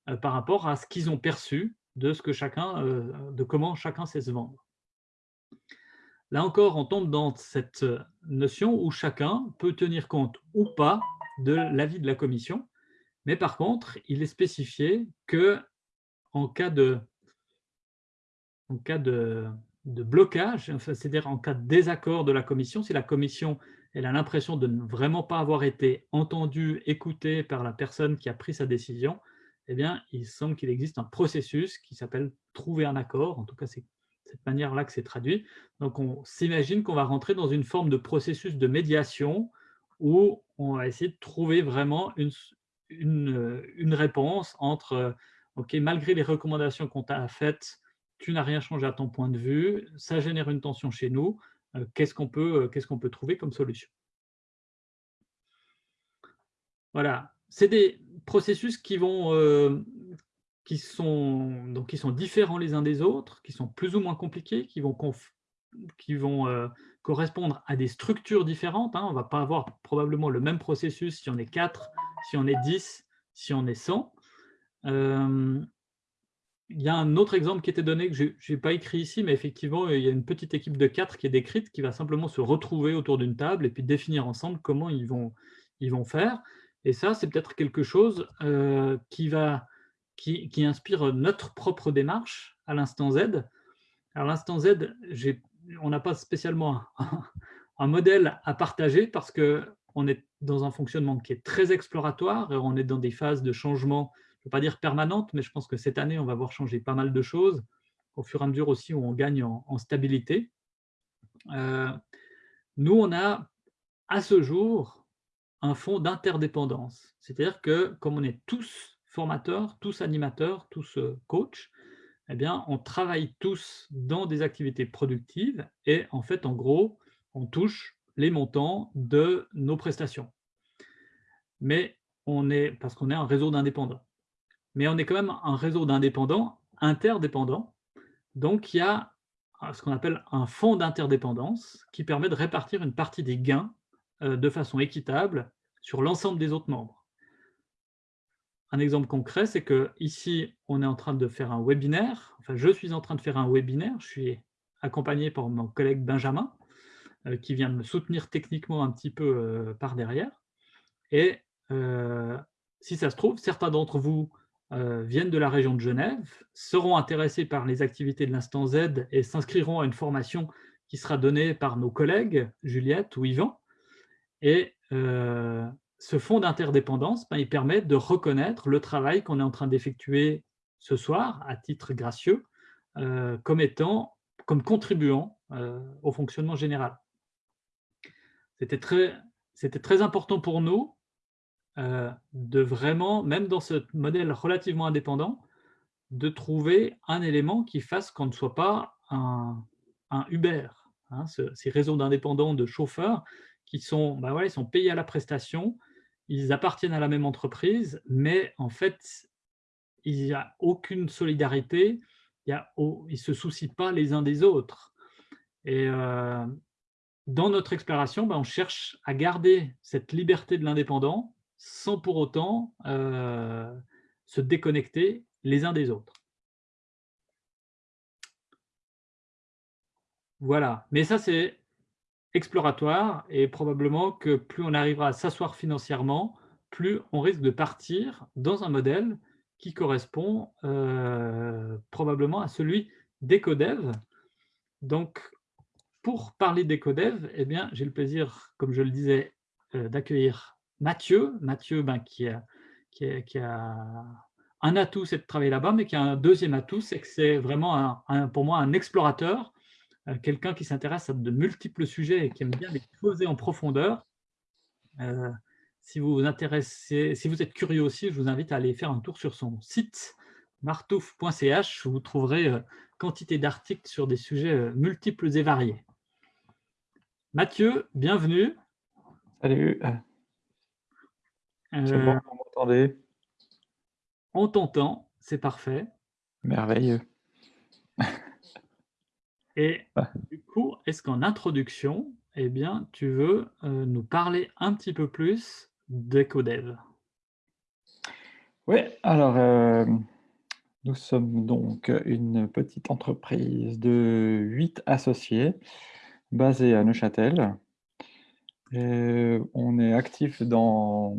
euh, par rapport à ce qu'ils ont perçu de, ce que chacun, euh, de comment chacun sait se vendre. Là encore, on tombe dans cette notion où chacun peut tenir compte ou pas de l'avis de la commission, mais par contre, il est spécifié que en cas de blocage, c'est-à-dire en cas de désaccord de la commission, si la commission elle a l'impression de ne vraiment pas avoir été entendue, écoutée par la personne qui a pris sa décision, eh bien, il semble qu'il existe un processus qui s'appelle « trouver un accord », en tout cas, c'est cette manière-là que c'est traduit. Donc, on s'imagine qu'on va rentrer dans une forme de processus de médiation où on va essayer de trouver vraiment une, une, réponse entre « Ok, malgré les recommandations qu'on t'a faites, tu n'as rien changé à ton point de vue, ça génère une tension chez nous, euh, qu'est-ce qu'on peut, euh, peut trouver comme solution? Voilà, c'est des processus qui vont, euh, qui sont, donc, qui sont différents les uns des autres, qui sont plus ou moins compliqués, qui vont, qui vont euh, correspondre à des structures différentes. Hein. On ne va pas avoir probablement le même processus si on est 4, si on est 10, si on est 100. Euh, il y a un autre exemple qui était donné que je n'ai pas écrit ici, mais effectivement, il y a une petite équipe de 4 qui est décrite, qui va simplement se retrouver autour d'une table et puis définir ensemble comment ils vont, ils vont faire. Et ça, c'est peut-être quelque chose euh, qui, va, qui, qui, inspire notre propre démarche à l'instant Z. À l'instant Z, on n'a pas spécialement un, modèle à partager parce qu'on est dans un fonctionnement qui est très exploratoire et on est dans des phases de changement, je ne veux pas dire permanente, mais je pense que cette année, on va voir changer pas mal de choses au fur et à mesure aussi où on gagne en, stabilité. Euh, nous, on a à ce jour un fond d'interdépendance. C'est-à-dire que comme on est tous formateurs, tous animateurs, tous euh, coachs, eh bien, on travaille tous dans des activités productives et en fait, en gros, on touche les montants de nos prestations. Mais on est, parce qu'on est un réseau d'indépendants. Mais on est quand même un réseau d'indépendants interdépendants. Donc, il y a ce qu'on appelle un fonds d'interdépendance qui permet de répartir une partie des gains euh, de façon équitable sur l'ensemble des autres membres. Un exemple concret, c'est que ici, on est en train de faire un webinaire. Enfin, je suis en train de faire un webinaire. Je suis accompagné par mon collègue Benjamin, euh, qui vient de me soutenir techniquement un petit peu euh, par derrière. Et si ça se trouve, certains d'entre vous viennent de la région de Genève, seront intéressés par les activités de l'instant Z et s'inscriront à une formation qui sera donnée par nos collègues, Juliette ou Yvan. Et euh, ce fonds d'interdépendance, ben, il permet de reconnaître le travail qu'on est en train d'effectuer ce soir, à titre gracieux, euh, comme étant, comme contribuant euh, au fonctionnement général. C'était très, très important pour nous de vraiment, même dans ce modèle relativement indépendant, de trouver un élément qui fasse qu'on ne soit pas un, Uber, hein, ces réseaux d'indépendants, de chauffeurs, qui sont, bah ils sont payés à la prestation, ils appartiennent à la même entreprise, mais en fait, il n'y a aucune solidarité, il ils ne se soucient pas les uns des autres. Et euh, dans notre exploration, bah, on cherche à garder cette liberté de l'indépendant sans pour autant euh, se déconnecter les uns des autres. Voilà, mais ça c'est exploratoire et probablement que plus on arrivera à s'asseoir financièrement, plus on risque de partir dans un modèle qui correspond euh, probablement à celui d'EcoDev. Donc, pour parler d'EcoDev, eh j'ai le plaisir, comme je le disais, euh, d'accueillir Mathieu. Mathieu, ben, qui, a, un atout, c'est de travailler là-bas, mais qui a un deuxième atout, c'est que c'est vraiment pour moi un explorateur quelqu'un qui s'intéresse à de multiples sujets et qui aime bien les creuser en profondeur. Euh, si vous vous intéressez, si vous êtes curieux aussi, je vous invite à aller faire un tour sur son site martouf.ch où vous trouverez euh, quantité d'articles sur des sujets multiples et variés. Mathieu, bienvenue. Salut. C'est bon, vous m'entendez? On t'entend, c'est parfait. Merveilleux. Et du coup, est-ce qu'en introduction, eh bien, tu veux euh, nous parler un petit peu plus d'EcoDev Oui, alors euh, nous sommes donc une petite entreprise de huit associés basée à Neuchâtel. on est actif dans,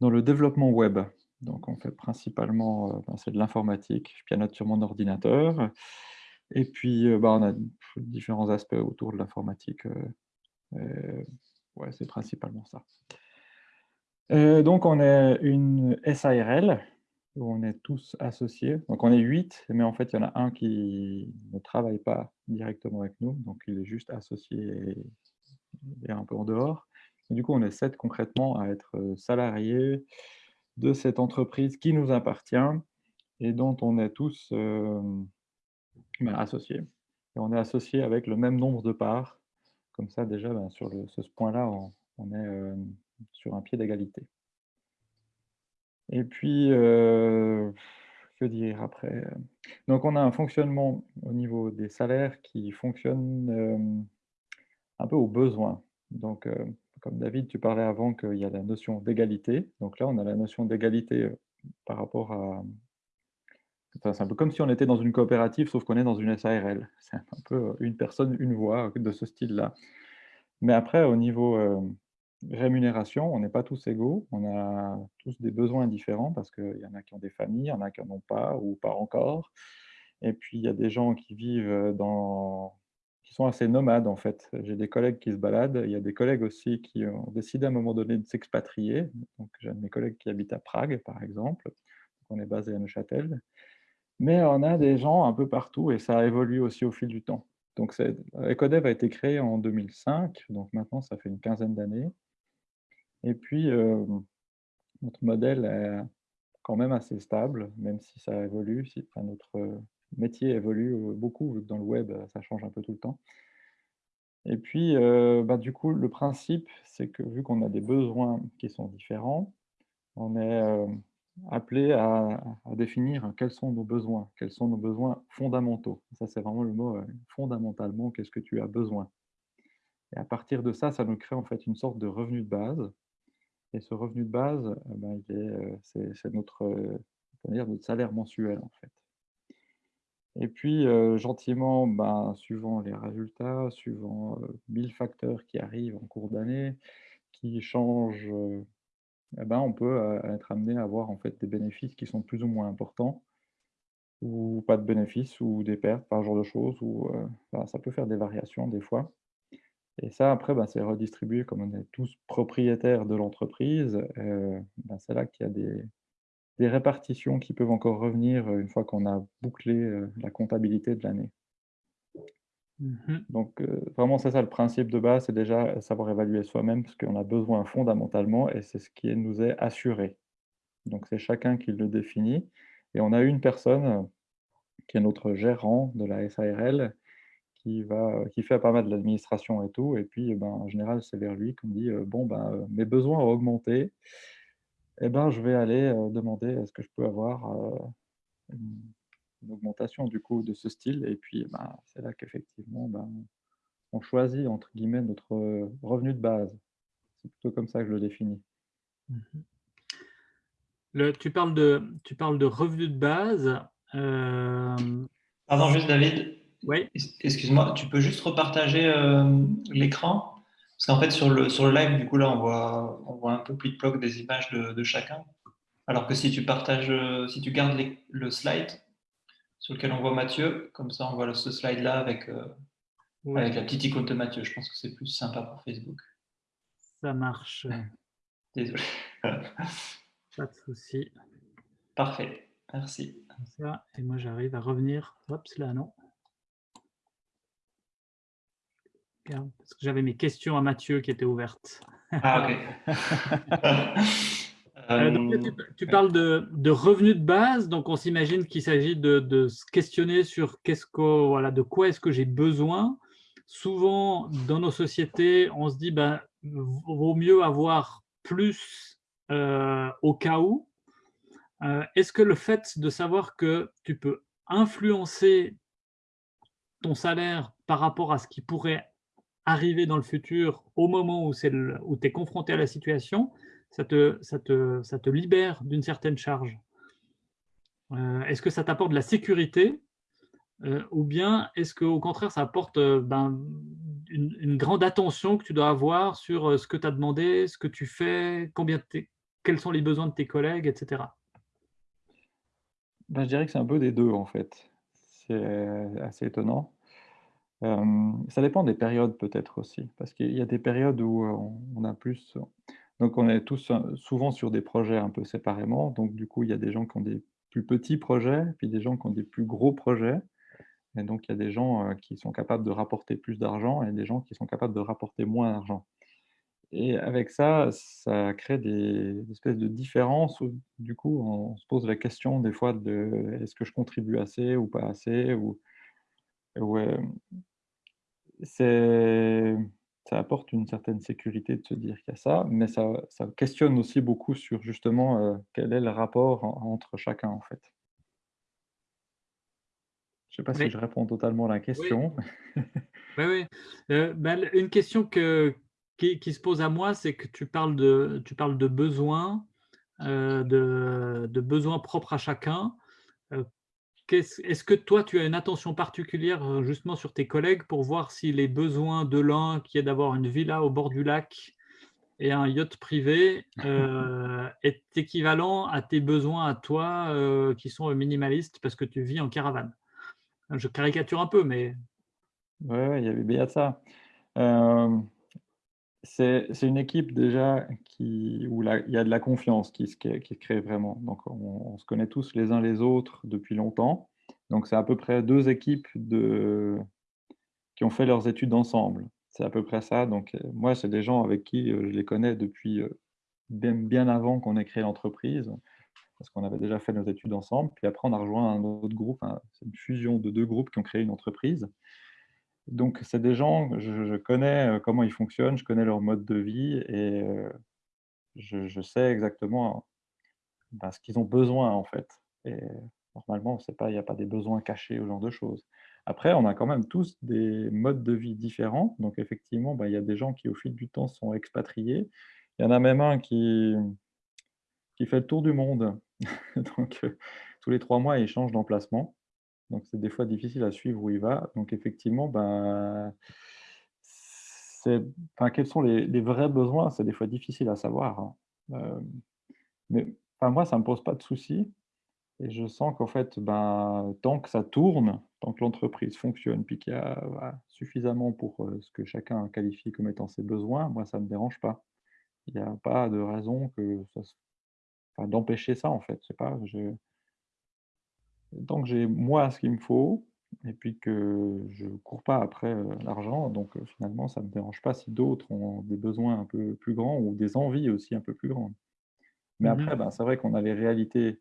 dans le développement web. Donc on fait principalement, euh, ben, c'est de l'informatique, je pianote sur mon ordinateur. Et puis, bah, on a différents aspects autour de l'informatique. ouais, c'est principalement ça. donc, on est une SARL, où on est tous associés. Donc, on est huit, mais en fait, il y en a un qui ne travaille pas directement avec nous, donc il est juste associé et, un peu en dehors. du coup, on est sept concrètement à être salariés de cette entreprise qui nous appartient et dont on est tous associé. Et on est associé avec le même nombre de parts. Comme ça, déjà, ben, sur ce, point-là, on, est euh, sur un pied d'égalité. Et puis, euh, que dire après Donc, on a un fonctionnement au niveau des salaires qui fonctionne un peu au besoin. Donc, comme David, tu parlais avant qu'il y a la notion d'égalité. Donc là, on a la notion d'égalité par rapport à... C'est un peu comme si on était dans une coopérative, sauf qu'on est dans une SARL. C'est un peu une personne, une voix de ce style-là. Mais après, au niveau rémunération, on n'est pas tous égaux. On a tous des besoins différents parce qu'il y en a qui ont des familles, il y en a qui n'en ont pas ou pas encore. Et puis, il y a des gens qui vivent dans qui sont assez nomades en fait. J'ai des collègues qui se baladent, il y a des collègues aussi qui ont décidé à un moment donné de s'expatrier. Donc j'ai un de mes collègues qui habite à Prague par exemple, on est basé à Neuchâtel. Mais on a des gens un peu partout et ça a évolué aussi au fil du temps. Donc Ecodev a été créé en 2005, donc maintenant ça fait une quinzaine d'années. Et puis euh, notre modèle est quand même assez stable, même si ça évolue, si, notre métier évolue beaucoup, dans le web, ça change un peu tout le temps. Et puis, bah, du coup, le principe, c'est que vu qu'on a des besoins qui sont différents, on est appelé à, définir quels sont nos besoins, quels sont nos besoins fondamentaux. Ça, c'est vraiment le mot fondamentalement, qu'est-ce que tu as besoin Et à partir de ça, ça nous crée en fait une sorte de revenu de base. Et ce revenu de base, ben, c'est notre, notre salaire mensuel en fait. Et puis, gentiment, ben, suivant les résultats, suivant mille facteurs qui arrivent en cours d'année, qui changent, eh ben, on peut être amené à avoir en fait des bénéfices qui sont plus ou moins importants, ou pas de bénéfices, ou des pertes, par genre de choses, ou ça peut faire des variations des fois. Et ça, après, ben, c'est redistribué comme on est tous propriétaires de l'entreprise. Ben, c'est là qu'il y a des, des répartitions qui peuvent encore revenir une fois qu'on a bouclé la comptabilité de l'année. Mmh Donc, vraiment, c'est ça le principe de base, c'est déjà savoir évaluer soi-même, parce qu'on a besoin fondamentalement, et c'est ce qui nous est assuré. Donc, c'est chacun qui le définit. Et on a une personne qui est notre gérant de la SARL, qui, va, qui fait pas mal de l'administration et tout. Et puis, ben, en général, c'est vers lui qu'on dit Bon, ben, mes besoins ont augmenté eh ben, je vais aller demander est-ce que je peux avoir augmentation du coup de ce style. Et puis, ben, c'est là qu'effectivement, ben, on choisit entre guillemets notre revenu de base. C'est plutôt comme ça que je le définis. Mmh le, tu, parles de, tu parles de revenu de base. Pardon, juste David. Oui. Excuse-moi, tu peux juste repartager l'écran? Parce qu'en fait, sur le, sur le live, du coup, là, on voit, on voit un peu plus de bloc des images de, chacun. Alors que si tu partages, euh, si tu gardes le slide sur lequel on voit Mathieu, comme ça, on voit ce slide-là avec, euh, avec la petite icône de Mathieu. Je pense que c'est plus sympa pour Facebook. Ça marche. Désolé. Pas de souci. Parfait. Merci. Ça, et moi, j'arrive à revenir. Hop, là, non. parce que j'avais mes questions à Mathieu qui étaient ouvertes. Ah, ok. Euh, euh, tu, parles de, de, revenus de base, donc on s'imagine qu'il s'agit de, se questionner sur qu'est-ce que, voilà, de quoi est-ce que j'ai besoin. Souvent, dans nos sociétés, on se dit ben, vaut mieux avoir plus euh, au cas où. est-ce que le fait de savoir que tu peux influencer ton salaire par rapport à ce qui pourrait arriver dans le futur au moment où, où tu es confronté à la situation, ça te, libère d'une certaine charge. Euh, est-ce que ça t'apporte de la sécurité euh, ou bien est-ce qu'au contraire ça apporte euh, ben, une, grande attention que tu dois avoir sur ce que tu as demandé, ce que tu fais, combien quels sont les besoins de tes collègues, etc. Ben, je dirais que c'est un peu des deux en fait. C'est assez étonnant ça dépend des périodes peut-être aussi, parce qu'il y a des périodes où on a plus donc on est tous souvent sur des projets un peu séparément, donc du coup, il y a des gens qui ont des plus petits projets, puis des gens qui ont des plus gros projets et donc il y a des gens, qui sont capables de rapporter plus d'argent et des gens qui sont capables de rapporter moins d'argent et avec ça, ça crée des espèces de différences où du coup, on se pose la question des fois de: «Est-ce que je contribue assez ou pas assez?» ou ça apporte une certaine sécurité de se dire qu'il y a ça, mais ça, ça questionne aussi beaucoup sur justement quel est le rapport entre chacun en fait. Je ne sais pas Oui. si je réponds totalement à la question. Oui, oui. Bah, l une question que qui qui se pose à moi, c'est que tu parles de tu parles de besoins, heu, de de besoins propres à chacun. Est-ce que toi, tu as une attention particulière, heu, justement sur tes collègues pour voir si les besoins de l'un, qui est d'avoir une villa au bord du lac et un yacht privé, heu, est équivalent à tes besoins à toi, heu, qui sont, minimalistes parce que tu vis en caravane? Je caricature un peu, mais ouais, il y avait bien ça. C'est une équipe déjà qui où il y a de la confiance qui se crée vraiment. Donc on se connaît tous les uns les autres depuis longtemps. Donc c'est à peu près 2 équipes qui ont fait leurs études ensemble. C'est à peu près ça. Donc heu, moi, c'est des gens avec qui, heu, je les connais depuis, heu, bien avant qu'on ait créé l'entreprise, parce qu'on avait déjà fait nos études ensemble. Puis après, on a rejoint un autre groupe, c'est une fusion de 2 groupes qui ont créé une entreprise. Donc c'est des gens, je connais, heu, comment ils fonctionnent, je connais leur mode de vie et heu, je sais exactement, bah, ce qu'ils ont besoin, en fait et normalement, il y a pas des besoins cachés, ou genre de choses. Après, on a quand même tous des modes de vie différents, donc effectivement, bah, il y a des gens qui, au fil du temps, sont expatriés. Il y en a même un qui qui fait le tour du monde, donc heu, tous les 3 mois, il change d'emplacement. Donc c'est des fois difficile à suivre où il va. Donc effectivement, ben, enfin, quels sont les vrais besoins? C'est des fois difficile à savoir, hein. Hem, mais enfin, moi, ça ne me pose pas de soucis et je sens qu'en fait, ben, tant que ça tourne, tant que l'entreprise fonctionne, puis qu'il y a, suffisamment pour, heu, ce que chacun qualifie comme étant ses besoins, moi, ça ne me dérange pas. Il y a pas de raison que d'empêcher ça, en fait. Je sais pas, Tant que j'ai moi ce qu'il me faut et puis que je cours pas après, l'argent, donc finalement ça me dérange pas si d'autres ont des besoins un peu plus grands ou des envies aussi un peu plus grandes. Mais Mmh mh. après, ben, c'est vrai qu'on a les réalités,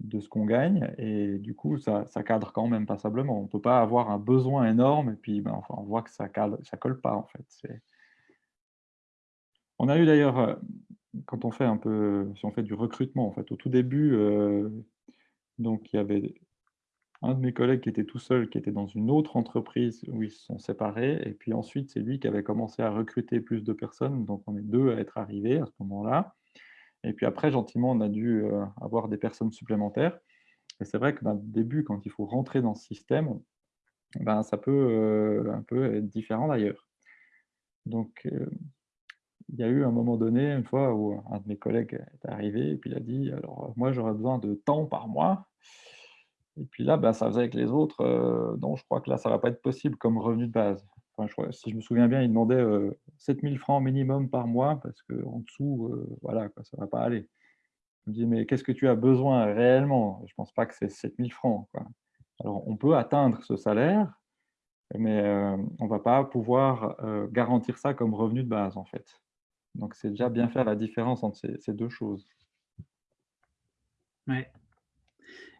de ce qu'on gagne et du coup ça ça cadre quand même passablement. On peut pas avoir un besoin énorme et puis, ben, enfin, on voit que ça cadre ça colle pas en fait, on a eu d'ailleurs, quand on fait un peu si on fait du recrutement en fait, au tout début, heu, donc il y avait Un de mes collègues qui était tout seul, qui était dans une autre entreprise où ils se sont séparés et puis ensuite, c'est lui qui avait commencé à recruter plus de personnes, donc on est 2 à être arrivés à ce moment-là et puis après gentiment, on a dû, heu, avoir des personnes supplémentaires et c'est vrai que, ben, début, quand il faut rentrer dans ce système, ben, ça peut, heu, un peu être différent d'ailleurs. Donc heu, il y a eu un moment donné, une fois où un de mes collègues est arrivé et puis il a dit: «Alors, heu, moi j'aurais besoin de tant par mois» Et puis là, bah, ça faisait avec les autres, heu, non, je crois que là, ça va pas être possible comme revenu de base. Si je me souviens bien, il demandait, heu, 7 000 francs minimum par mois parce qu'en dessous, heu, voilà ça va pas aller. Je me dis: «Mais qu'est-ce que tu as besoin réellement?» je pense pas que c'est 7 000 francs. Alors on peut atteindre ce salaire, mais, heu, on va pas pouvoir, garantir ça comme revenu de base, en fait. Donc c'est déjà bien faire la différence entre ces ces 2 choses. Ouais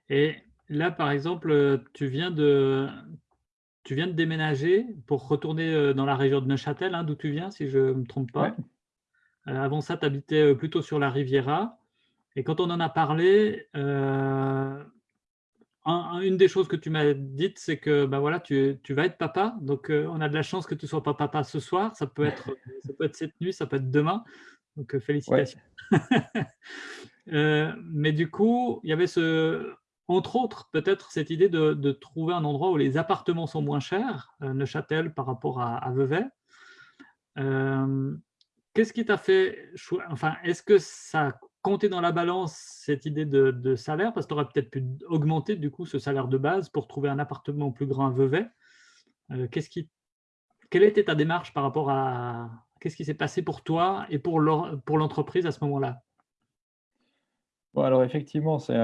et là, par exemple, tu viens de tu viens de déménager pour retourner, heu, dans la région de Neuchâtel, hein, d'où tu viens, si je me trompe Ouais. pas? Heu, avant ça, tu habitais, plutôt sur la Riviera et quand on en a parlé, un un une des choses que tu m'as dites, c'est que, bah, voilà, tu tu vas être papa, donc heu, on a de la chance que tu sois pas papa ce soir. Ça peut être, ça peut être cette nuit, ça peut être demain, donc Ouais. félicitations. Heu, mais du coup, il y avait ce entre autres, peut-être cette idée de de trouver un endroit où les appartements sont moins chers, Neuchâtel par rapport à à Vevey. Qu'est-ce qui t'a fait enfin, est-ce que ça a compté dans la balance, cette idée de salaire? Parce que tu aurais peut-être pu augmenter du coup ce salaire de base pour trouver un appartement plus grand à Vevey. Qui quelle était ta démarche par rapport à qu'est-ce qui s'est passé pour toi et pour l'en pour l'entreprise à ce moment-là? Bon alors effectivement, Il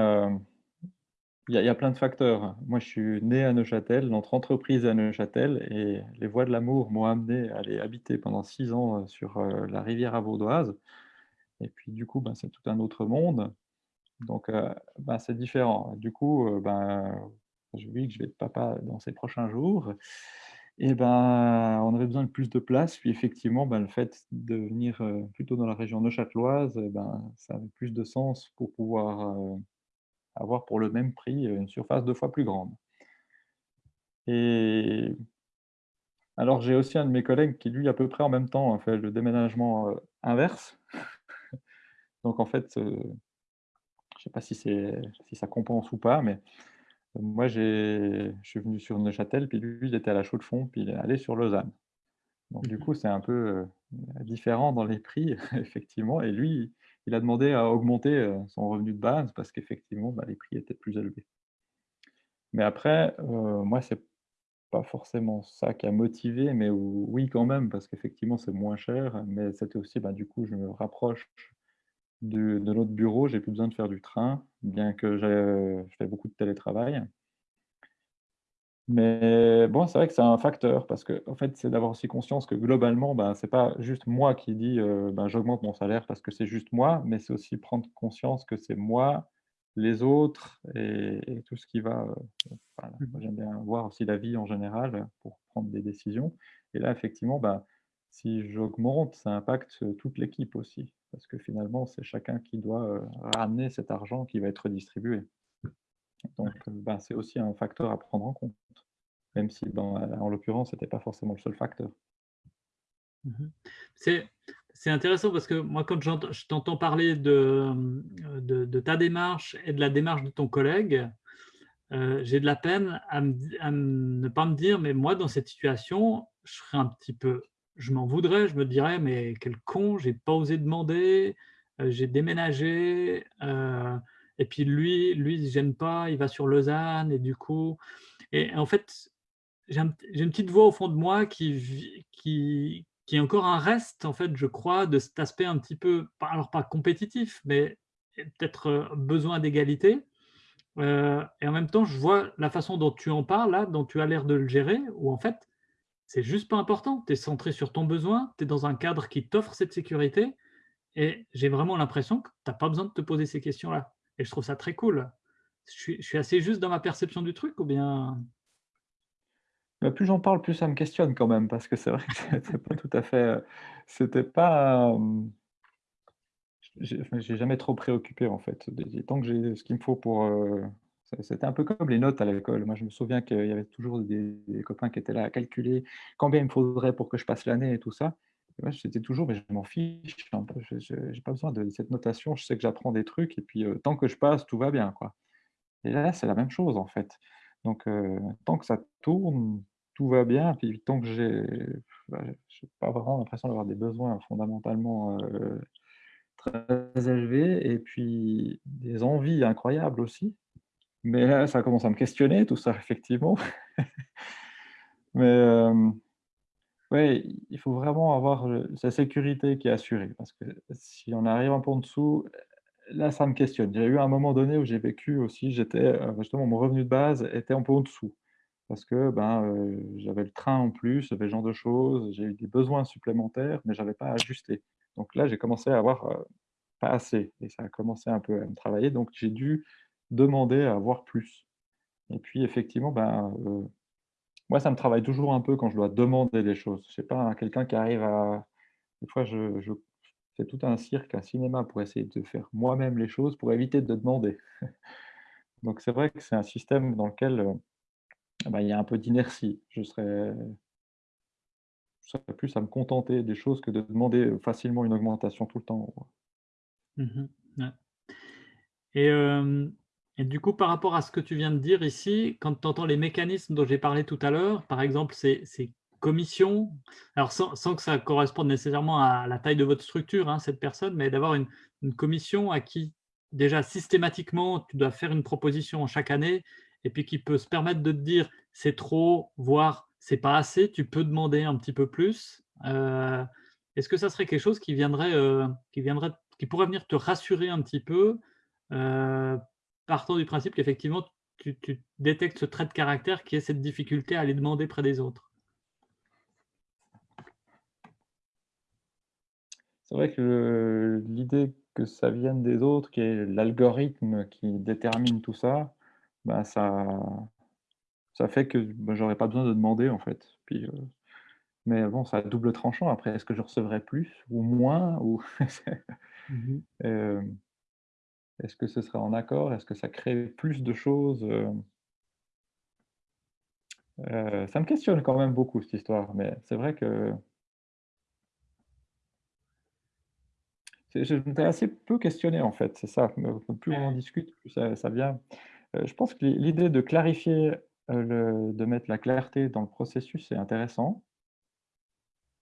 y a il y a plein de facteurs. Moi, je suis né à Neuchâtel, notre entreprise est à Neuchâtel et les voies de l'amour m'ont amené à aller habiter pendant 6 ans, heu, sur, la rivière vaudoise et puis du coup, ben, c'est tout un autre monde donc heu, ben, c'est différent. Du coup, heu, ben, je vis que je vais être papa dans ces prochains jours et ben, on avait besoin de plus de place puis effectivement, ben, le fait de venir, heu, plutôt dans la région neuchâteloise ben, ça avait plus de sens pour pouvoir, avoir pour le même prix une surface deux fois plus grande. Et alors j'ai aussi un de mes collègues qui, lui, à peu près en même temps, a fait le déménagement inverse. Donc en fait, je ne sais pas si, si ça compense ou pas, mais moi, je suis venu sur Neuchâtel, puis lui, il était à la Chaux-de-Fonds, puis il est allé sur Lausanne. Donc du Mmh coup, c'est un peu différent dans les prix, effectivement. Et lui, il a demandé à augmenter son revenu de base parce qu'effectivement, bah, les prix étaient plus élevés. Mais après, moi, c'est pas forcément ça qui a motivé, mais oui quand même, parce qu'effectivement, c'est moins cher. Mais c'était aussi, bah, du coup, je me rapproche de, de l'autre bureau, j'ai plus besoin de faire du train, bien que je fais beaucoup de télétravail. Mais bon, c'est vrai que c'est un facteur parce que, en fait, c'est d'avoir aussi conscience que globalement, ben, c'est pas juste moi qui dis, heu, ben, j'augmente mon salaire parce que c'est juste moi, mais c'est aussi prendre conscience que c'est moi, les autres et et tout ce qui va, voilà. Mmh j'aime bien voir aussi la vie en général, pour prendre des décisions et là, effectivement, ben, si j'augmente, ça impacte, toute l'équipe aussi parce que finalement, c'est chacun qui doit, heu, ramener cet argent qui va être redistribué. Donc, heu, ben, c'est aussi un facteur à prendre en compte, même si dans en l'occurrence, c'était pas forcément le seul facteur. Mmh C'est intéressant parce que moi, quand je t'entends parler de, de de ta démarche et de la démarche de ton collègue, j'ai de la peine à me di à ne pas me dire: «Mais moi, dans cette situation, je serais un petit peu je m'en voudrais». Je me dirais: «Mais quel con, j'ai pas osé demander, heu, j'ai déménagé, heu et puis lui lui, gêne pas, il va sur Lausanne» et du coup et en fait, j'ai un j'ai une petite voix au fond de moi qui qui qui est encore un reste, en fait, je crois, de cet aspect un petit peu, alors pas compétitif, mais peut-être, heu, besoin d'égalité. Et en même temps, je vois la façon dont tu en parles là, dont tu as l'air de le gérer, où en fait, c'est juste pas important. Tu es centré sur ton besoin, tu es dans un cadre qui t'offre cette sécurité et j'ai vraiment l'impression que tu as pas besoin de te poser ces questions-là et je trouve ça très cool. Je suis assez juste dans ma perception du truc ou bien? Bah, plus j'en parle, plus ça me questionne quand même, parce que c'est vrai que c'était pas tout à fait, heu, c'était pas, hem, j'ai jamais trop préoccupé en fait. Tant que j'ai ce qu'il me faut pour, c'est c'était un peu comme les notes à l'école. Moi, je me souviens qu'il y avait toujours des copains qui étaient là à calculer combien il me faudrait pour que je passe l'année et tout ça. Et moi, toujours: «Mais je m'en fiche je je j'ai pas besoin de cette notation, je sais que j'apprends des trucs et puis, heu, tant que je passe, tout va bien, quoi». Et là, c'est la même chose, en fait. Donc, heu, tant que ça tourne, tout va bien. Puis tant que j'ai bah, j'ai pas vraiment l'impression d'avoir des besoins fondamentalement, heu, très élevés et puis des envies incroyables aussi. Mais là, ça commence à me questionner tout ça, effectivement. Mais, hem, ouais, il faut vraiment avoir, sa sécurité qui est assurée parce que si on arrive un peu en dessous, Là, ça me questionne. Il y a eu un moment donné où j'ai vécu aussi, j'étais, heu, justement mon revenu de base était un peu en dessous. Parce que, ben, heu, j'avais le train en plus, j'avais ce genre de choses, j'ai eu des besoins supplémentaires, mais j'avais pas ajusté. Donc là, j'ai commencé à avoir, heu, pas assez et ça a commencé un peu à me travailler, donc j'ai dû demander à avoir plus. Et puis effectivement, ben, heu, moi, ça me travaille toujours un peu quand je dois demander des choses. Je sais pas, quelqu'un qui arrive à des fois, je je fais tout un cirque, un cinéma pour essayer de faire moi-même les choses, pour éviter de demander. Donc c'est vrai que c'est un système dans lequel, heu, bah, il y a un peu d'inertie. Je serais plus à me contenter des choses que de demander, facilement une augmentation tout le temps. Mmh. Et hem et du coup, par rapport à ce que tu viens de dire ici, quand tu entends les mécanismes dont j'ai parlé tout à l'heure, par exemple ces commissions, alors sans que ça corresponde nécessairement à la taille de votre structure, hein, cette personne, mais d'avoir une commission à qui déjà systématiquement tu dois faire une proposition chaque année et puis qui peut se permettre de te dire: «C'est trop», voire «C'est pas assez», tu peux demander un petit peu plus. Heu, est-ce que ça serait quelque chose qui viendrait, heu, qui viendrait qui pourrait venir te rassurer un petit peu, heu, partant du principe qu'effectivement tu tu détectes ce trait de caractère qui est cette difficulté à aller demander près des autres. C'est vrai que l'idée que ça vienne des autres, qui est l'algorithme qui détermine tout ça, bah, ça ça fait que, bah, j'aurais pas besoin de demander, en fait. Puis, heu mais bon, ça a double tranchant après. Est-ce que je recevrai plus ou moins ou Mmh Est-ce que ce serait en accord? Est-ce que ça crée plus de choses euh, Ça me questionne quand même beaucoup, cette histoire, mais c'est vrai que je m'étais assez peu questionné, en fait, c'est ça. Plus on en discute, plus ça, vient. Euh, je pense que l'idée de clarifier, le, de mettre la clarté dans le processus, c'est intéressant.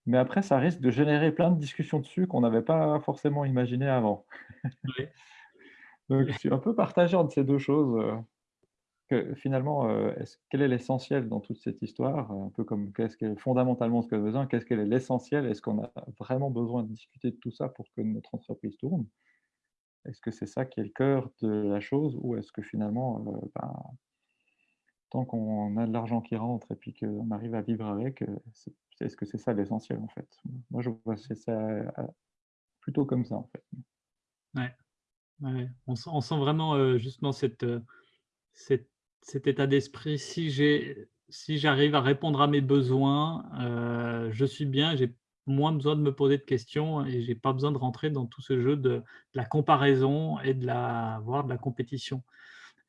Mais après, ça risque de générer plein de discussions dessus qu'on n'avait pas forcément imaginé avant. Donc, je suis un peu partagé entre ces deux choses. Euh, que, finalement, euh, quel est l'essentiel dans toute cette histoire Un peu comme qu'est-ce est fondamentalement ce qu'on a besoin, qu'est-ce qu'est l'essentiel Est-ce qu'on a vraiment besoin de discuter de tout ça pour que notre entreprise tourne? Est-ce que c'est ça qui est le cœur de la chose Ou est-ce que finalement, euh, ben, tant qu'on a de l'argent qui rentre et puis qu'on arrive à vivre avec, est-ce que c'est ça l'essentiel en fait? Moi, je vois ça plutôt comme ça en fait. Ouais. On, sent, vraiment euh, justement euh, cet état d'esprit. Si j'arrive à répondre à mes besoins, euh, je suis bien, j'ai moins besoin de me poser de questions et j'ai pas besoin de rentrer dans tout ce jeu de, la comparaison et de la, voire de la compétition.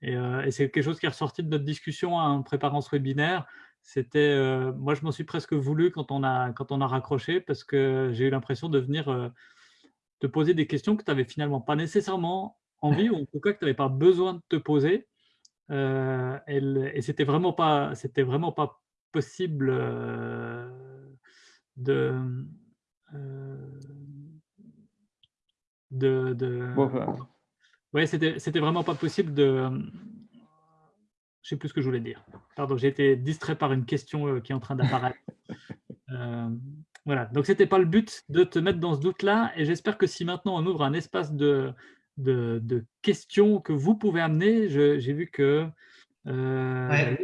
Et, c'est quelque chose qui est ressorti de notre discussion en préparant ce webinaire. C'était, moi, je m'en suis presque voulu quand on a, quand on a raccroché parce que j'ai eu l'impression de venir te poser des questions que tu n'avais finalement pas nécessairement envie ou en tout cas que tu n'avais pas besoin de te poser. Euh, et c'était vraiment pas, c'était vraiment pas possible euh, de, euh, de, de ouais, c'était, c'était vraiment pas possible de. Je sais plus ce que je voulais dire. Pardon, j'ai été distrait par une question qui est en train d'apparaître. Voilà, donc ce n'était pas le but de te mettre dans ce doute-là. Et j'espère que si maintenant on ouvre un espace de, de, questions que vous pouvez amener, j'ai vu que euh,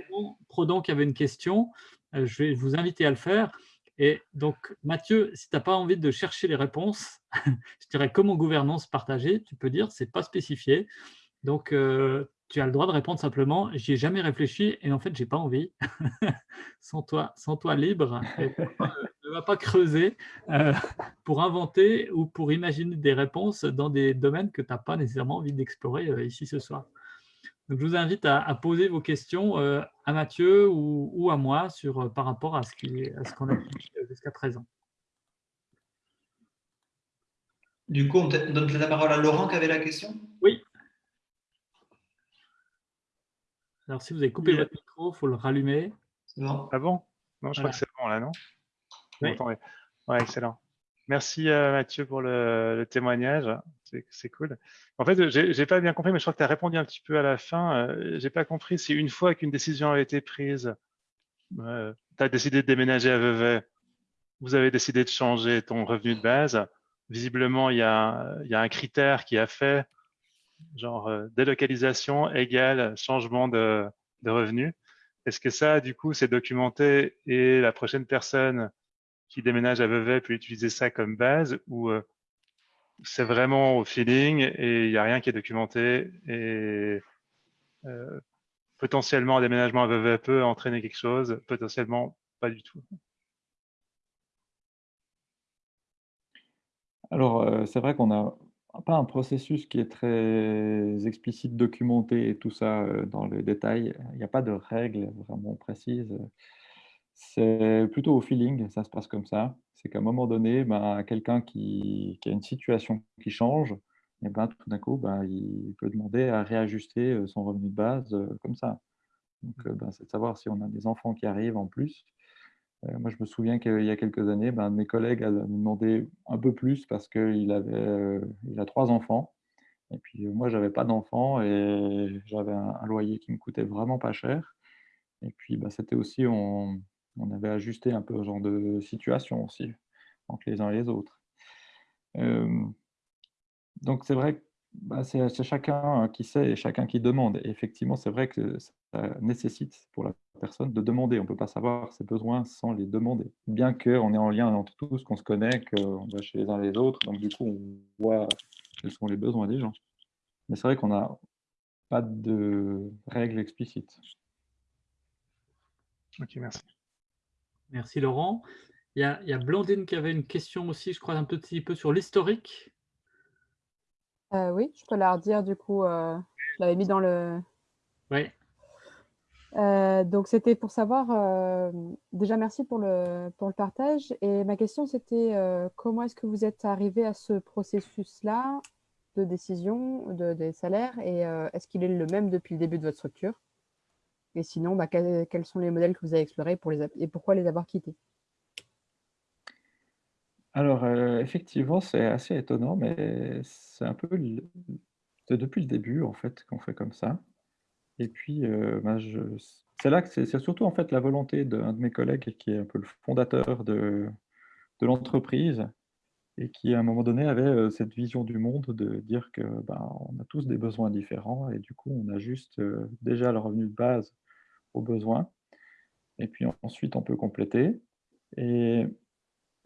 Prodon qui avait une question, euh, je vais vous inviter à le faire. Et donc, Mathieu, si tu n'as pas envie de chercher les réponses, je dirais comment gouvernance partagée, tu peux dire, c'est pas spécifié. Donc, euh, tu as le droit de répondre simplement, j'y ai jamais réfléchi et en fait, j'ai pas envie. sans toi, sans toi libre ne va pas creuser euh, pour inventer ou pour imaginer des réponses dans des domaines que tu n'as pas nécessairement envie d'explorer euh, ici ce soir. Donc, je vous invite à, poser vos questions euh, à Mathieu ou, à moi sur, par rapport à ce qu'on a dit jusqu'à présent. Du coup, on donne la parole à Laurent qui avait la question Oui. Alors, si vous avez coupé votre micro, il faut le rallumer. Ah bon? Non, je crois que c'est bon là, non? Oui. excellent. Merci euh, Mathieu pour le, témoignage, c'est cool. En fait, j'ai pas bien compris, mais je crois que tu as répondu un petit peu à la fin. Euh, j'ai pas compris si une fois qu'une décision a été prise, euh, tu as décidé de déménager à Vevey, vous avez décidé de changer ton revenu de base. Visiblement, il y a, y a un critère qui a fait, genre délocalisation égale changement de, de revenu. Est-ce que ça, du coup, c'est documenté et la prochaine personne qui déménage à Vevey peut utiliser ça comme base ou euh, c'est vraiment au feeling et il n'y a rien qui est documenté et euh, potentiellement un déménagement à Vevey peut entraîner quelque chose, potentiellement pas du tout? Alors, euh, c'est vrai qu'on n'a pas un processus qui est très explicite, documenté et tout ça dans les détails. Il n'y a pas de règles vraiment précises. C'est plutôt au feeling, ça se passe comme ça. C'est qu'à un moment donné, ben, quelqu'un qui, a une situation qui change, et ben, tout d'un coup, ben, il peut demander à réajuster euh, son revenu de base euh, comme ça. Donc, euh, ben, c'est de savoir si on a des enfants qui arrivent en plus. Moi, je me souviens qu'il y a quelques années, ben, mes collègues avaient demandé un peu plus parce qu'il il a trois enfants. Et puis, moi, je n'avais pas d'enfants et j'avais un, loyer qui me coûtait vraiment pas cher. Et puis, ben, c'était aussi, on, avait ajusté un peu ce genre de situation aussi, entre les uns et les autres. donc c'est vrai que bah, c'est chacun qui sait et chacun qui demande. Et effectivement, c'est vrai que ça nécessite pour la personne de demander. On ne peut pas savoir ses besoins sans les demander. Bien qu'on est en lien entre tous, qu'on se connaît, qu'on va chez les uns et les autres. Donc du coup, on voit quels sont les besoins des gens. Mais c'est vrai qu'on n'a pas de règles explicites. Ok, merci. Merci Laurent. Il y, a, Blandine qui avait une question aussi, je crois, un petit peu sur l'historique. oui, je peux la redire du coup. je l'avais mis dans le. Oui. donc c'était pour savoir, déjà merci pour le, pour le partage. Et ma question c'était comment est-ce que vous êtes arrivé à ce processus-là de décision de, des salaires? Et est-ce qu'il est le même depuis le début de votre structure? Et sinon, bah, quels, sont les modèles que vous avez explorés pour les, et pourquoi les avoir quittés? Alors effectivement, c'est assez étonnant, mais c'est un peu depuis le début en fait qu'on fait comme ça. Et puis, bah, c'est là que c'est surtout en fait la volonté d'un de mes collègues qui est un peu le fondateur de, l'entreprise et qui à un moment donné avait cette vision du monde de dire que ben, on a tous des besoins différents et du coup on ajuste déjà le revenu de base aux besoins et puis ensuite on peut compléter. Et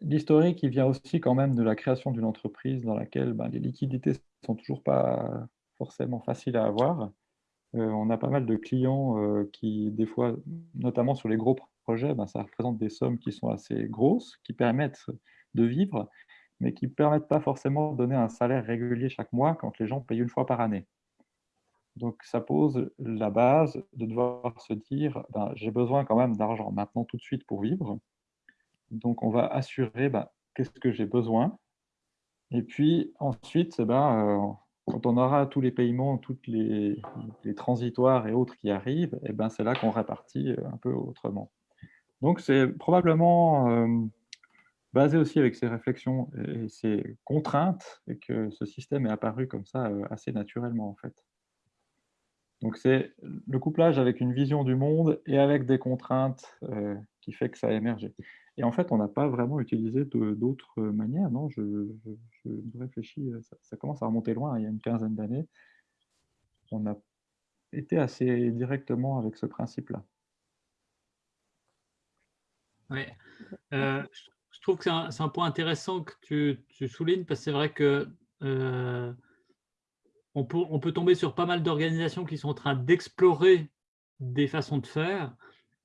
l'historique il vient aussi quand même de la création d'une entreprise dans laquelle ben, les liquidités sont toujours pas forcément faciles à avoir. On a pas mal de clients qui des fois, notamment sur les gros projets, ben, ça représente des sommes qui sont assez grosses, qui permettent de vivre, mais qui ne permettent pas forcément de donner un salaire régulier chaque mois quand les gens payent une fois par année. Donc ça pose la base de devoir se dire ben, j'ai besoin quand même d'argent maintenant tout de suite pour vivre. Donc on va assurer ben, qu'est-ce que j'ai besoin. Et puis ensuite, ben, euh, quand on aura tous les paiements, toutes les, transitoires et autres qui arrivent, et ben, c'est là qu'on répartit euh, un peu autrement. Donc c'est probablement euh, basé aussi avec ces réflexions et ces contraintes, et que ce système est apparu comme ça euh, assez naturellement en fait. Donc c'est le couplage avec une vision du monde et avec des contraintes qui fait que ça a émergé. Et en fait, on n'a pas vraiment utilisé d'autres manières, non? Je, réfléchis, ça, ça, commence à remonter loin, il y a une quinzaine d'années. On a été assez directement avec ce principe-là. Oui. Euh, je trouve que c'est un, point intéressant que tu, soulignes, parce que c'est vrai que euh, on, peut, on, peut, tomber sur pas mal d'organisations qui sont en train d'explorer des façons de faire,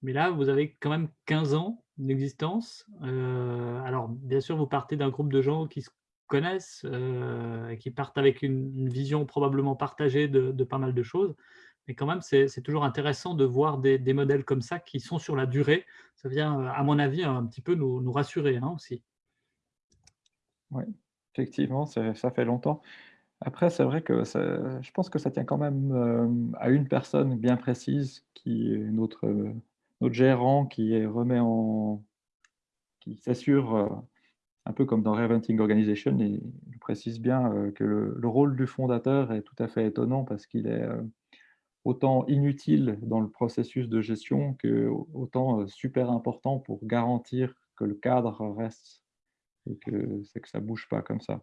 mais là, vous avez quand même 15 ans d'existence. Euh, alors, bien sûr, vous partez d'un groupe de gens qui se connaissent euh, qui partent avec une, vision probablement partagée de, pas mal de choses. Mais quand même, c'est toujours intéressant de voir des, modèles comme ça qui sont sur la durée. Ça vient, euh, à mon avis, un petit peu nous, rassurer hein, aussi. Oui, effectivement, ça fait longtemps. Après, c'est vrai que je pense que ça tient quand même euh, à une personne bien précise, qui est notre, notre gérant, qui remet en, qui s'assure, euh, un peu comme dans Reventing Organization, il précise bien que le, rôle du fondateur est tout à fait étonnant parce qu'il est autant inutile dans le processus de gestion que autant euh, super important pour garantir que le cadre reste et que c'est que ça bouge pas comme ça.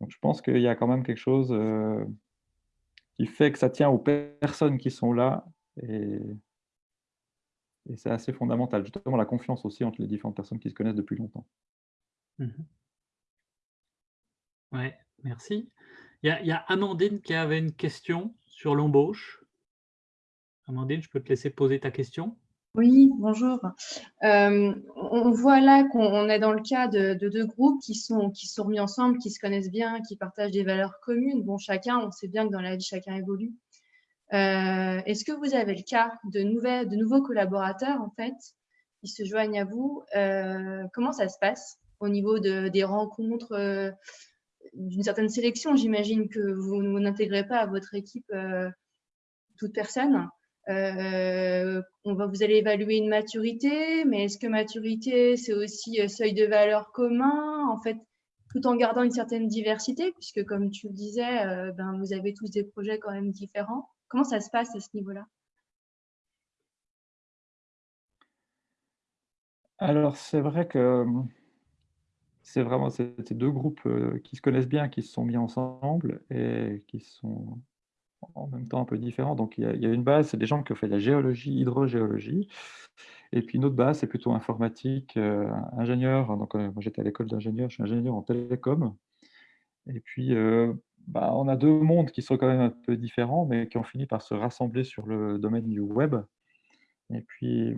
Donc je pense qu'il y a quand même quelque chose euh, qui fait que ça tient aux personnes qui sont là et, et c'est assez fondamental. Justement la confiance aussi entre les différentes personnes qui se connaissent depuis longtemps. Mmh oui, merci. Il il y, a, Amandine qui avait une question sur l'embauche. Amandine, je peux te laisser poser ta question? Oui, bonjour. Euh, on voit là qu'on est dans le cas de, deux groupes qui sont, qui sont mis ensemble, qui se connaissent bien, qui partagent des valeurs communes. Bon, chacun, on sait bien que dans la vie, chacun évolue. Euh, est-ce que vous avez le cas de, nouvelles, de nouveaux collaborateurs, en fait, qui se joignent à vous euh, Comment ça se passe au niveau de, des rencontres, d'une certaine sélection? J'imagine que vous, n'intégrez pas à votre équipe toute personne. Euh, on va, vous allez évaluer une maturité, mais est-ce que maturité, c'est aussi euh, seuil de valeur commun, en fait, tout en gardant une certaine diversité, puisque comme tu le disais, euh, ben, vous avez tous des projets quand même différents. Comment ça se passe à ce niveau-là? Alors, c'est vrai que c'est vraiment ces deux groupes qui se connaissent bien, qui se sont mis ensemble et qui sont en même temps un peu différent. Donc il y a, une base, c'est des gens qui ont fait de la géologie, hydrogéologie. Et puis une autre base, c'est plutôt informatique, euh, ingénieur. Donc euh, moi j'étais à l'école d'ingénieur, je suis ingénieur en télécom. Et puis euh, bah, on a deux mondes qui sont quand même un peu différents, mais qui ont fini par se rassembler sur le domaine du web. Et puis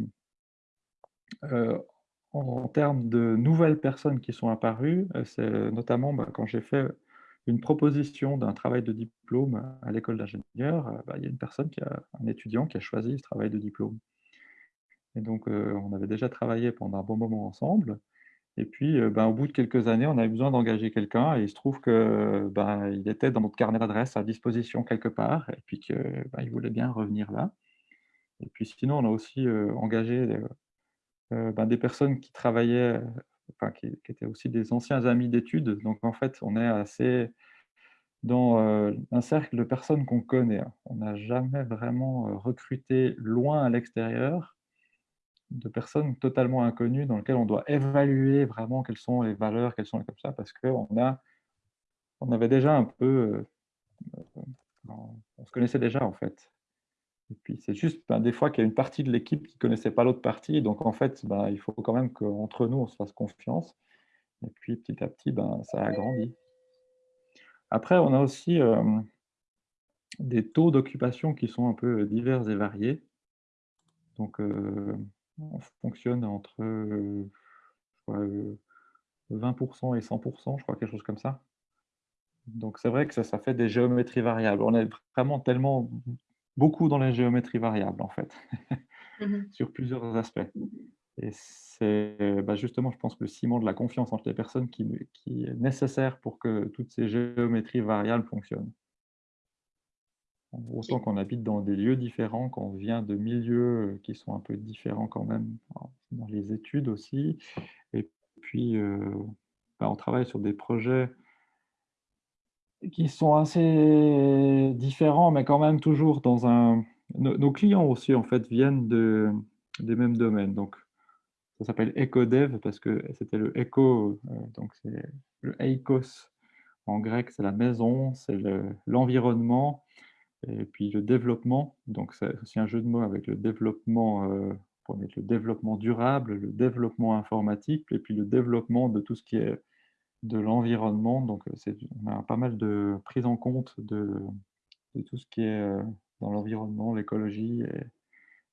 en, termes de nouvelles personnes qui sont apparues, c'est notamment bah, quand j'ai fait une proposition d'un travail de diplôme à l'école d'ingénieur, bah, il y a une personne, qui a, un étudiant qui a choisi ce travail de diplôme. Et donc, on avait déjà travaillé pendant un bon moment ensemble. Et puis, ben, au bout de quelques années, on avait besoin d'engager quelqu'un et il se trouve qu'il ben, était dans notre carnet d'adresse à disposition quelque part et puis qu'il ben, voulait bien revenir là. Et puis sinon, on a aussi engagé ben, des personnes qui travaillaient, enfin, qui, étaient aussi des anciens amis d'études. Donc en fait, on est assez dans un cercle de personnes qu'on connaît. On n'a jamais vraiment recruté loin à l'extérieur de personnes totalement inconnues dans lesquelles on doit évaluer vraiment quelles sont les valeurs, quelles sont les comme ça, parce qu'on a, on avait déjà un peu, euh, on se connaissait déjà en fait. Et puis c'est juste ben, des fois qu'il y a une partie de l'équipe qui ne connaissait pas l'autre partie, donc en fait ben, il faut quand même qu'entre nous on se fasse confiance. Et puis petit à petit, ben, ça a grandi. Après, on a aussi euh, des taux d'occupation qui sont un peu divers et variés. Donc, euh, on fonctionne entre 20% et 100%, je crois, quelque chose comme ça. Donc c'est vrai que ça, ça fait des géométries variables. On est vraiment tellement beaucoup dans les géométries variables, en fait, mmh sur plusieurs aspects. Et c'est bah, justement, je pense, que le ciment de la confiance entre les personnes qui, qui est nécessaire pour que toutes ces géométries variables fonctionnent. Autant qu'on habite dans des lieux différents, qu'on vient de milieux qui sont un peu différents quand même, dans les études aussi. Et puis, euh, bah, on travaille sur des projets qui sont assez différents, mais quand même toujours dans un... Nos, clients aussi, en fait, viennent de, des mêmes domaines. Donc, ça s'appelle EcoDev parce que c'était le Eco, donc c'est le Eikos en grec, c'est la maison, c'est l'environnement. Et puis le développement, donc c'est un jeu de mots avec le développement, euh, le développement durable, le développement informatique, et puis le développement de tout ce qui est de l'environnement. Donc euh, on a pas mal de prise en compte de, tout ce qui est euh, dans l'environnement, l'écologie,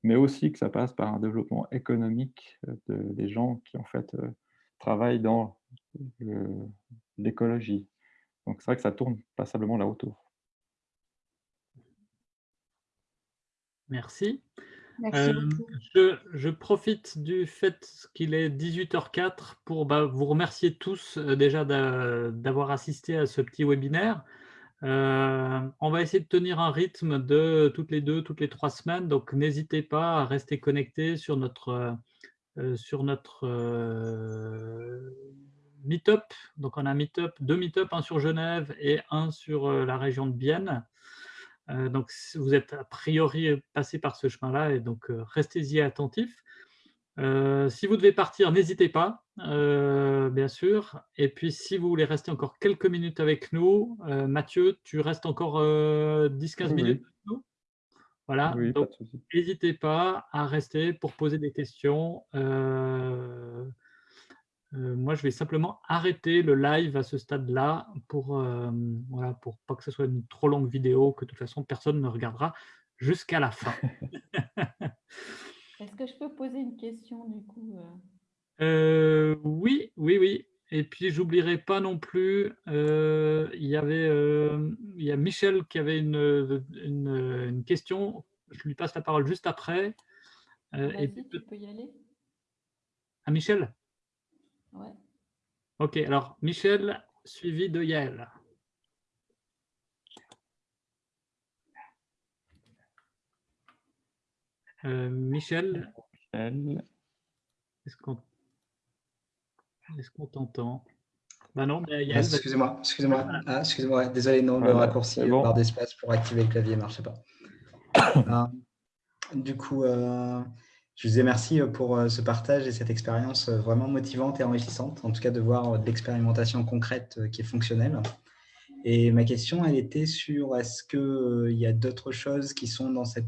mais aussi que ça passe par un développement économique des gens qui en fait travaillent dans l'écologie. Donc c'est vrai que ça tourne passablement là autour. Merci. Euh, je, je, profite du fait qu'il est 18h04 pour bah, vous remercier tous euh, déjà d'avoir assisté à ce petit webinaire. Euh, on va essayer de tenir un rythme de toutes les deux, toutes les trois semaines, donc n'hésitez pas à rester connecté sur notre, sur notre Meetup. Donc on a Meetup, deux Meetup, un sur Genève et un sur la région de Bienne. Euh, donc, vous êtes a priori passé par ce chemin-là, et donc euh, restez-y attentifs. Euh, si vous devez partir, n'hésitez pas, bien sûr. Et puis, si vous voulez rester encore quelques minutes avec nous, Mathieu, tu restes encore 10-15 minutes avec nous? Voilà, donc n'hésitez pas à rester pour poser des questions. Euh, moi, je vais simplement arrêter le live à ce stade-là pour, euh, voilà, pour pas que ce soit une trop longue vidéo, que de toute façon, personne ne regardera jusqu'à la fin. Est-ce que je peux poser une question du coup euh? Oui, oui, oui. Et puis, j'oublierai pas non plus, il y avait il y a Michel qui avait une, une, question. Je lui passe la parole juste après. et puis, tu peux y aller. À Michel? Ouais. Ok, alors Michel, suivi de Yael. Euh, Michel, est-ce qu'on est t'entend? Bah non, mais Yael, Excusez-moi, excusez-moi, ah, excusez-moi, désolé, non, le raccourci bon. barre d'espace pour activer le clavier ne marchait pas. Ah, du coup, euh, je vous dis merci euh, pour euh, ce partage et cette expérience euh, vraiment motivante et enrichissante, en tout cas de voir de l'expérimentation concrète qui est fonctionnelle. Et ma question, elle était sur est-ce qu'il y a d'autres choses qui sont dans cette